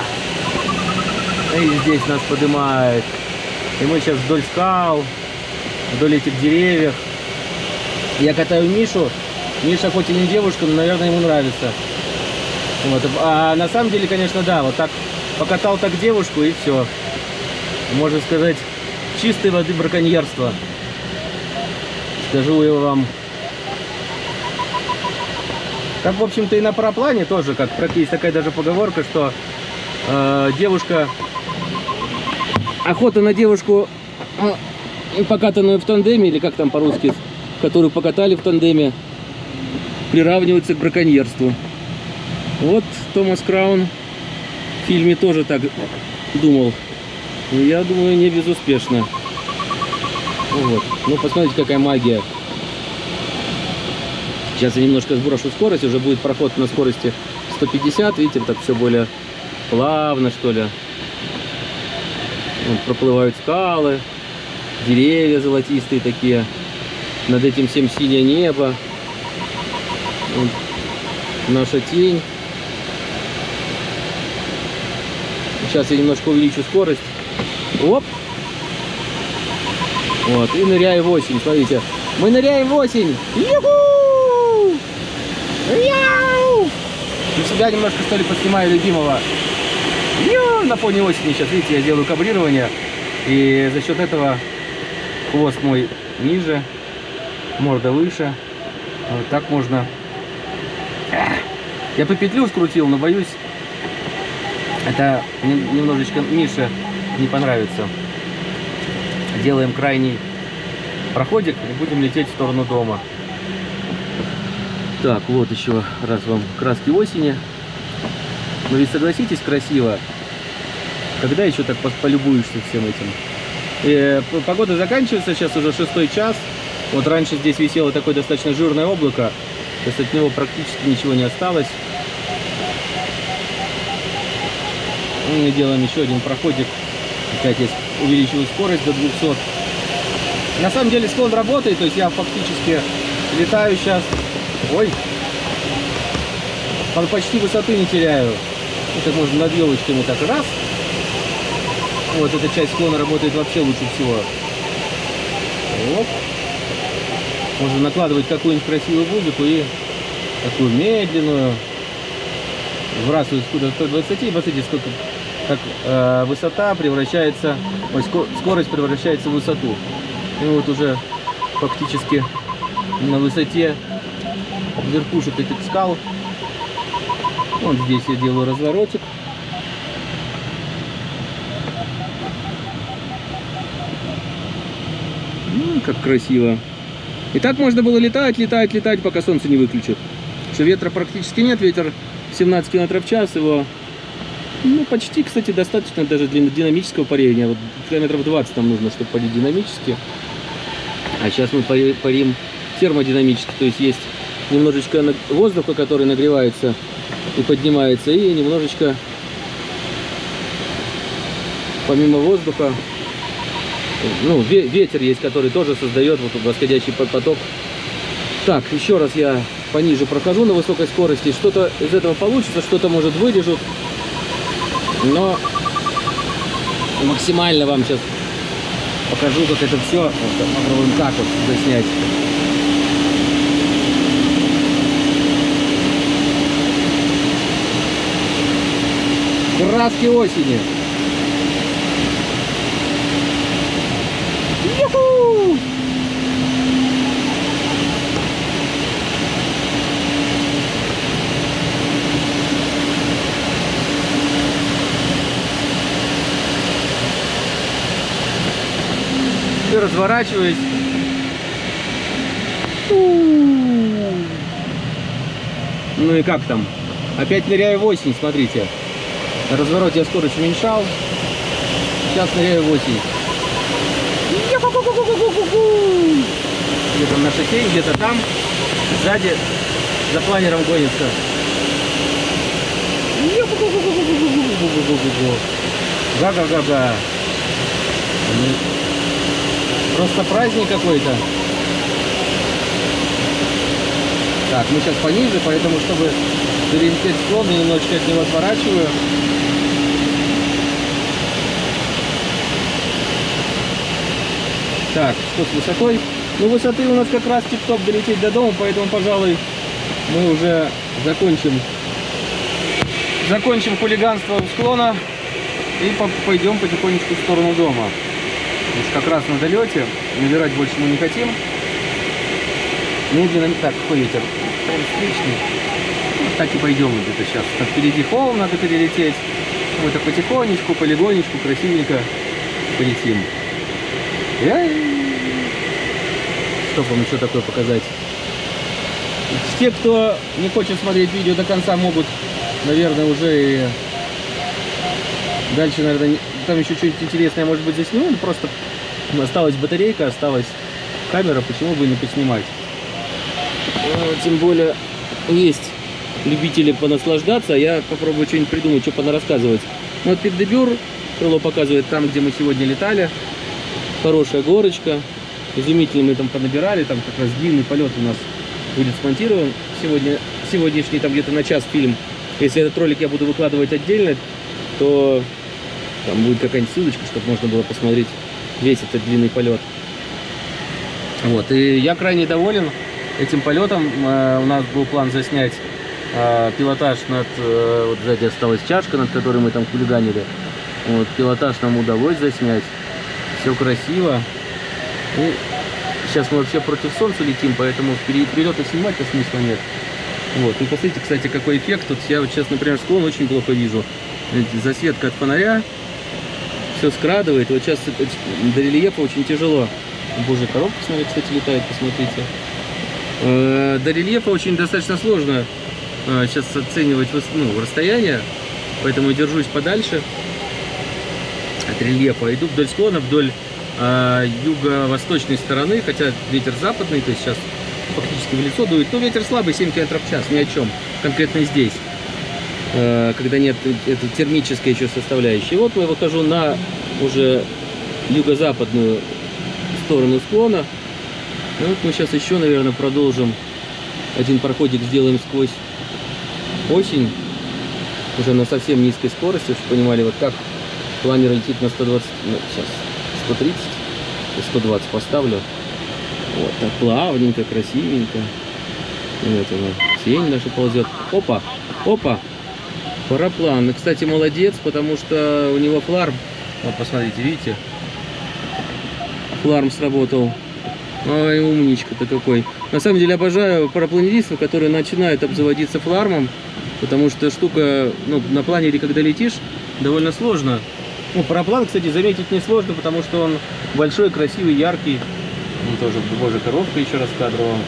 И здесь нас поднимает. И мы сейчас вдоль скал, вдоль этих деревьев. Я катаю Мишу. Миша хоть и не девушка, но, наверное, ему нравится. Вот. А на самом деле, конечно, да, вот так покатал так девушку и все. Можно сказать, чистой воды браконьерство. Скажу я вам. Так, в общем-то, и на параплане тоже, как есть такая даже поговорка, что э, девушка... Охота на девушку, э, покатанную в тандеме, или как там по-русски, которую покатали в тандеме, приравнивается к браконьерству. Вот Томас Краун в фильме тоже так думал. Но я думаю, не безуспешно. Ну Вот. Ну, посмотрите, какая магия. Сейчас я немножко сброшу скорость, уже будет проход на скорости 150. Видите, так все более плавно, что ли. Вот, проплывают скалы, деревья золотистые такие. Над этим всем синее небо. Вот наша тень. Сейчас я немножко увеличу скорость. Оп! Вот, и ныряю в осень, смотрите. Мы ныряем в осень! Юху! Яу! Для себя немножко, что ли, поснимаю любимого. Ю! На фоне осени сейчас, видите, я делаю кабрирование. И за счет этого хвост мой ниже, морда выше. Вот так можно. Я по петлю скрутил, но боюсь, это нем- немножечко Мише не понравится. Делаем крайний проходик и будем лететь в сторону дома. Так, вот еще раз вам краски осени. Но ведь согласитесь, красиво. Когда еще так полюбуешься всем этим? Э, п- погода заканчивается, сейчас уже шестой час. Вот раньше здесь висело такое достаточно жирное облако. То есть от него практически ничего не осталось. Мы делаем еще один проходик. Опять я увеличиваю скорость до 200. На самом деле склон работает, то есть я фактически летаю сейчас. Ой! По- Почти высоты не теряю. Это можно над елочками так раз. Вот эта часть склона работает вообще лучше всего. Оп. Можно накладывать какую-нибудь красивую музыку и такую медленную. Вбрасывать куда 120 и посмотрите, сколько как э, высота превращается, ой, ско- скорость превращается в высоту. И вот уже фактически на высоте верхушек этих скал. Вот здесь я делаю разворотик. Ну, как красиво. И так можно было летать, летать, летать, пока солнце не выключит. Что ветра практически нет, ветер 17 км в час, его ну, почти, кстати, достаточно даже для динамического парения. Вот километров 20 нам нужно, чтобы парить динамически. А сейчас мы пари- парим термодинамически, то есть есть немножечко воздуха, который нагревается и поднимается, и немножечко помимо воздуха, ну, ве- ветер есть, который тоже создает вот восходящий по- поток. Так, еще раз я пониже прохожу на высокой скорости. Что-то из этого получится, что-то может вырежут. Но максимально вам сейчас покажу, как это все. Вот, попробуем так вот заснять. Краски осени. разворачиваюсь. Ну и как там? Опять ныряю 8, смотрите. На развороте я скорость уменьшал. Сейчас ныряю 8. Где-то на шоссе, где-то там. Сзади за планером гонится. Га-га-га-га. Просто праздник какой-то. Так, мы сейчас пониже, поэтому, чтобы перелететь склон, я немножечко от него отворачиваю. Так, что с высотой? Ну, высоты у нас как раз тип-топ долететь до дома, поэтому, пожалуй, мы уже закончим закончим хулиганство у склона и по- пойдем потихонечку в сторону дома. Есть как раз на долете, набирать больше мы не хотим. Медленно, так, какой ветер? Встречный. Вот так и пойдем где-то сейчас. Так, впереди холм надо перелететь. Мы так потихонечку, полигонечку, красивенько полетим. Я... Что вам еще такое показать? Те, кто не хочет смотреть видео до конца, могут, наверное, уже и дальше, наверное, там еще что-нибудь интересное, может быть, засниму. Ну, Просто осталась батарейка, осталась камера, почему бы не поснимать. Э, Тем более есть любители понаслаждаться, а я попробую что-нибудь придумать, что понарассказывать. Ну, вот Пиндебюр, крыло показывает там, где мы сегодня летали. Хорошая горочка. Изумительно мы там понабирали, там как раз длинный полет у нас будет смонтирован. Сегодня, сегодняшний там где-то на час фильм. Если этот ролик я буду выкладывать отдельно, то там будет какая-нибудь ссылочка, чтобы можно было посмотреть весь этот длинный полет. Вот, и я крайне доволен этим полетом. Э, У нас был план заснять э, пилотаж над, э, вот сзади осталась чашка, над которой мы там хулиганили. Вот, пилотаж нам удалось заснять. Все красиво. Ну, сейчас мы вообще против солнца летим, поэтому вперед, и снимать-то смысла нет. Вот, и посмотрите, кстати, какой эффект. Тут я вот сейчас, например, склон очень плохо вижу. Засветка от фонаря, все скрадывает. Вот сейчас до рельефа очень тяжело. Боже, коробка, смотри, кстати, летает, посмотрите. Э, До рельефа очень достаточно сложно э, сейчас оценивать выс- ну, расстояние, поэтому держусь подальше от рельефа. Иду вдоль склона, вдоль э, юго-восточной стороны, хотя ветер западный, то есть сейчас фактически в лицо дует. Но ветер слабый, 7 км в час, ни о чем. Конкретно здесь, э, когда нет этой термической еще составляющей. Вот я выхожу на уже юго-западную сторону склона. И вот мы сейчас еще, наверное, продолжим. Один проходик сделаем сквозь осень. Уже на совсем низкой скорости, чтобы понимали, вот как планер летит на 120, ну, сейчас 130, 120 поставлю. Вот так плавненько, красивенько. Вот она, тень наша ползет. Опа, опа, параплан. Кстати, молодец, потому что у него фларм. Вот, посмотрите, видите? Фларм сработал. Ой, умничка-то какой. На самом деле обожаю парапланеристов, которые начинают обзаводиться флармом, потому что штука, ну, на планере, когда летишь, довольно сложно. Ну, параплан, кстати, заметить несложно, потому что он большой, красивый, яркий. Он тоже, боже, коробка еще раз кадровая.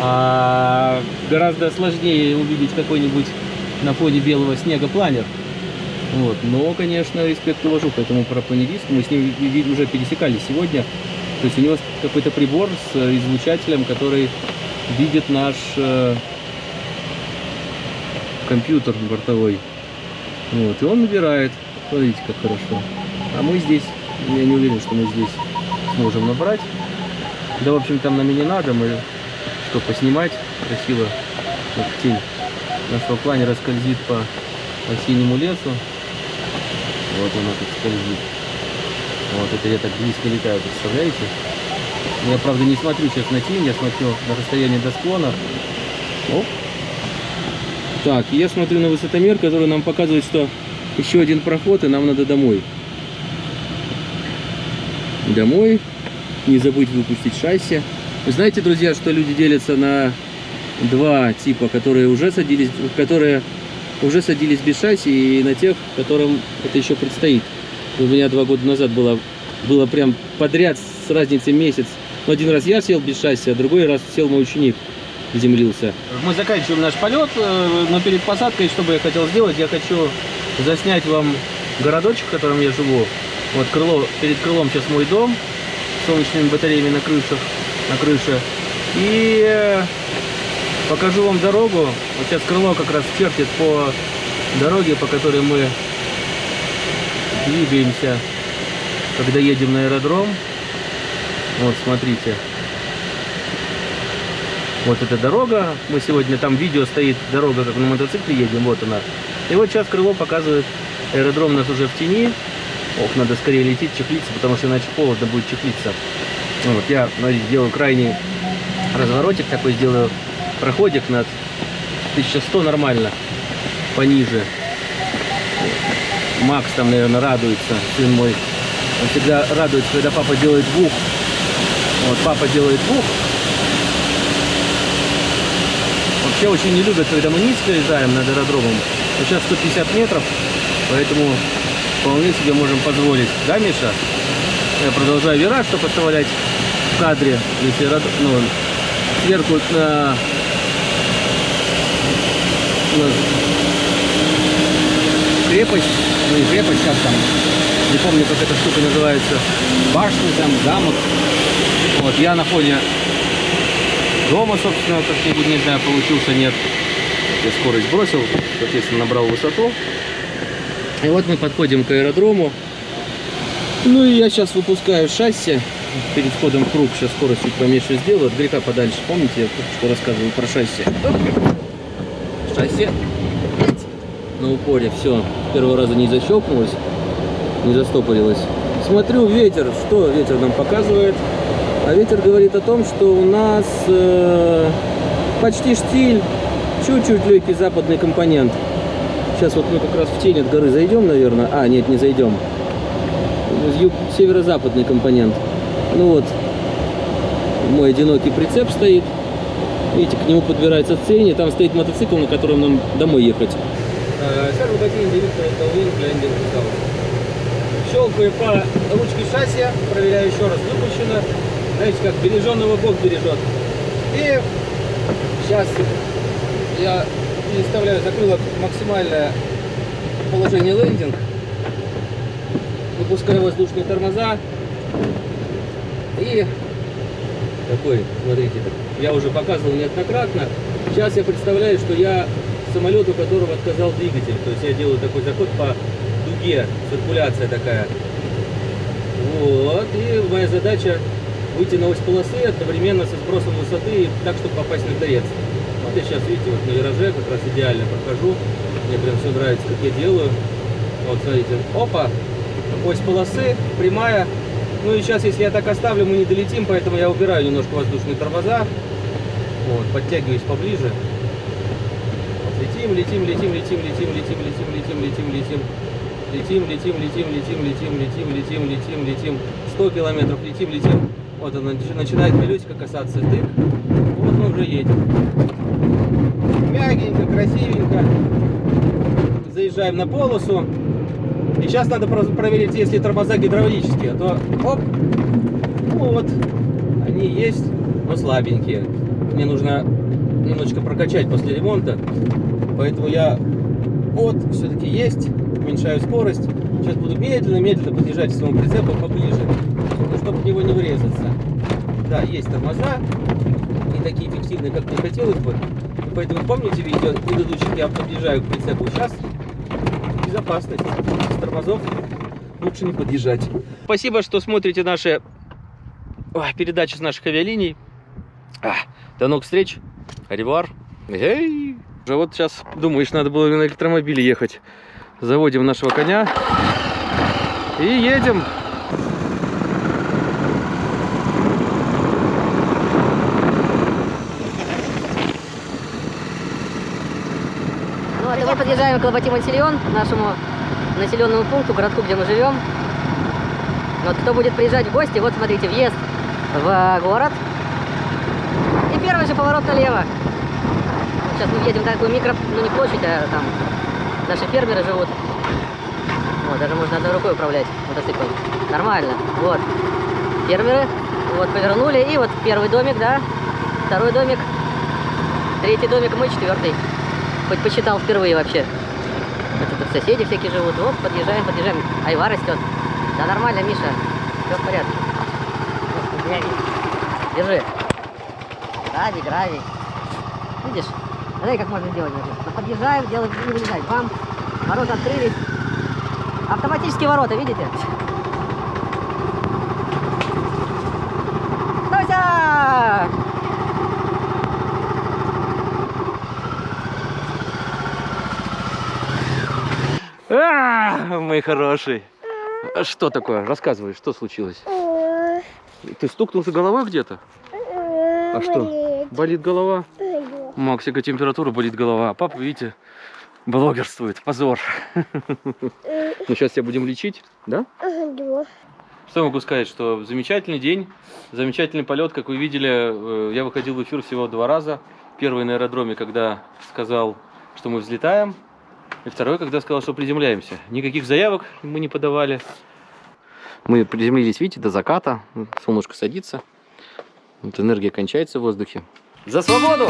А гораздо сложнее увидеть какой-нибудь на фоне белого снега планер. Вот. Но, конечно, респект уважу к этому парапланеристу. Мы с ним уже пересекались сегодня. То есть у него какой-то прибор с э, излучателем, который видит наш э, компьютер бортовой. Вот. И он набирает. Смотрите, как хорошо. А мы здесь, я не уверен, что мы здесь сможем набрать. Да, в общем, там нам не надо. Мы что, поснимать красиво. Вот тень нашего планера скользит по осеннему лесу. Вот она тут скользит. Вот это я так близко летаю, представляете? Я, правда, не смотрю сейчас на тень, я смотрю на расстояние до склона. Оп. Так, я смотрю на высотомер, который нам показывает, что еще один проход, и нам надо домой. Домой. Не забыть выпустить шасси. Вы знаете, друзья, что люди делятся на два типа, которые уже садились, которые уже садились без шасси, и на тех, которым это еще предстоит. У меня два года назад было, было прям подряд с разницей месяц. Ну, один раз я сел без шасси, а другой раз сел мой ученик, заземлился. Мы заканчиваем наш полет, э, но перед посадкой, что бы я хотел сделать, я хочу заснять вам городочек, в котором я живу. Вот крыло, перед крылом сейчас мой дом, с солнечными батареями на крышах, на крыше. И э, покажу вам дорогу. Вот сейчас крыло как раз чертит по дороге, по которой мы двигаемся, когда едем на аэродром. Вот, смотрите. Вот эта дорога. Мы сегодня, там видео стоит, дорога, как на мотоцикле едем, вот она. И вот сейчас крыло показывает, аэродром у нас уже в тени. Ох, надо скорее лететь, чехлиться, потому что иначе холодно будет чехлиться. Вот я, смотрите, сделаю крайний разворотик такой, сделаю проходик над 1100 нормально, пониже. Макс там, наверное, радуется, сын мой. Он всегда радуется, когда папа делает бух. Вот, папа делает бух. Вообще очень не любят, когда мы низко летаем над аэродромом. Сейчас 150 метров, поэтому вполне себе можем позволить. Да, Миша? Я продолжаю вираж, чтобы оставлять в кадре, если ну, сверху на, на крепость, ну не крепость, как там, не помню, как эта штука называется, башня там, замок. Вот, я на фоне дома, собственно, как-нибудь, не знаю, получился, нет. Я скорость бросил, соответственно, набрал высоту. И вот мы подходим к аэродрому. Ну и я сейчас выпускаю шасси перед входом в круг. Сейчас скорость чуть поменьше сделаю. От греха подальше. Помните, я что рассказывал про шасси? Шасси. На упоре. Все. Первого раза не защелкнулось. Не застопорилось. Смотрю, ветер. Что ветер нам показывает? А ветер говорит о том, что у нас э, почти штиль. Чуть-чуть легкий западный компонент. Сейчас вот мы как раз в тень от горы зайдем, наверное. А, нет, не зайдем. Северо-западный компонент. Ну вот, мой одинокий прицеп стоит. Видите, к нему подбирается цени. Там стоит мотоцикл, на котором нам домой ехать. Щелкаю по ручке шасси, проверяю еще раз, выпущено. Знаете, как береженного Бог бережет. И сейчас я переставляю закрылок максимальное положение лендинг. Выпускаю воздушные тормоза. И такой, смотрите, я уже показывал неоднократно. Сейчас я представляю, что я самолет, у которого отказал двигатель. То есть я делаю такой заход по дуге, циркуляция такая. Вот, и моя задача выйти на ось полосы одновременно со сбросом высоты, так, чтобы попасть на торец. Вот я сейчас, видите, вот на вираже как раз идеально прохожу. Мне прям все нравится, как я делаю. Вот, смотрите, опа, ось полосы, прямая. Ну и сейчас, если я так оставлю, мы не долетим, поэтому я убираю немножко воздушные тормоза. Вот, подтягиваюсь поближе. Летим, летим, летим, летим, летим, летим, летим, летим, летим, летим. Летим, летим, летим, летим, летим, летим, летим, летим, летим. 100 километров летим, летим. Вот она начинает колесико касаться. Тык. Вот мы уже едем. Мягенько, красивенько. Заезжаем на полосу. И сейчас надо проверить, если тормоза гидравлические, а то оп, ну вот, они есть, но слабенькие. Мне нужно немножечко прокачать после ремонта, поэтому я вот все-таки есть, уменьшаю скорость. Сейчас буду медленно-медленно подъезжать к своему прицепу поближе, ну, чтобы в него не врезаться. Да, есть тормоза, не такие эффективные, как мне хотелось бы. Поэтому помните видео предыдущих, я подъезжаю к прицепу. Сейчас безопасность. С тормозов лучше не подъезжать. Спасибо, что смотрите наши передачи с наших авиалиний. А, до новых встреч. Аривар. Эй. Уже вот сейчас думаешь, надо было на электромобиле ехать. Заводим нашего коня и едем. Ну, и мы подъезжаем к Лоботи-Монсильон, нашему населенному пункту, городку, где мы живем. Вот кто будет приезжать в гости, вот смотрите, въезд в город. Первый же поворот налево. Сейчас мы едем такую микро, ну не площадь, а там наши фермеры живут. Вот, даже можно одной рукой управлять мотоциклом. Нормально. Вот. Фермеры. Вот, повернули. И вот первый домик, да. Второй домик. Третий домик, мы четвертый. Хоть посчитал впервые вообще. Это тут соседи всякие живут. Вот, подъезжаем, подъезжаем. Айва растет. Да нормально, Миша. Все в порядке. Держи. Гравий, гравий. Видишь? Смотри, как можно значит. Мы Подъезжаем, делаем, не вылезать. Бам. Ворота открылись. Автоматические ворота, видите? Тося! А, мой хороший. А Что такое? Рассказывай, что случилось? Ты стукнулся голова где-то? А что? Болит голова? Максика температура, болит голова. А папа, видите, блогерствует. Позор. Ну, сейчас тебя будем лечить, да? Что я могу сказать, что замечательный день, замечательный полет, как вы видели, э, я выходил в эфир всего два раза. Первый на аэродроме, когда сказал, что мы взлетаем, и второй, когда сказал, что приземляемся. Никаких заявок мы не подавали. Мы приземлились, видите, до заката, солнышко садится, вот энергия кончается в воздухе. За свободу!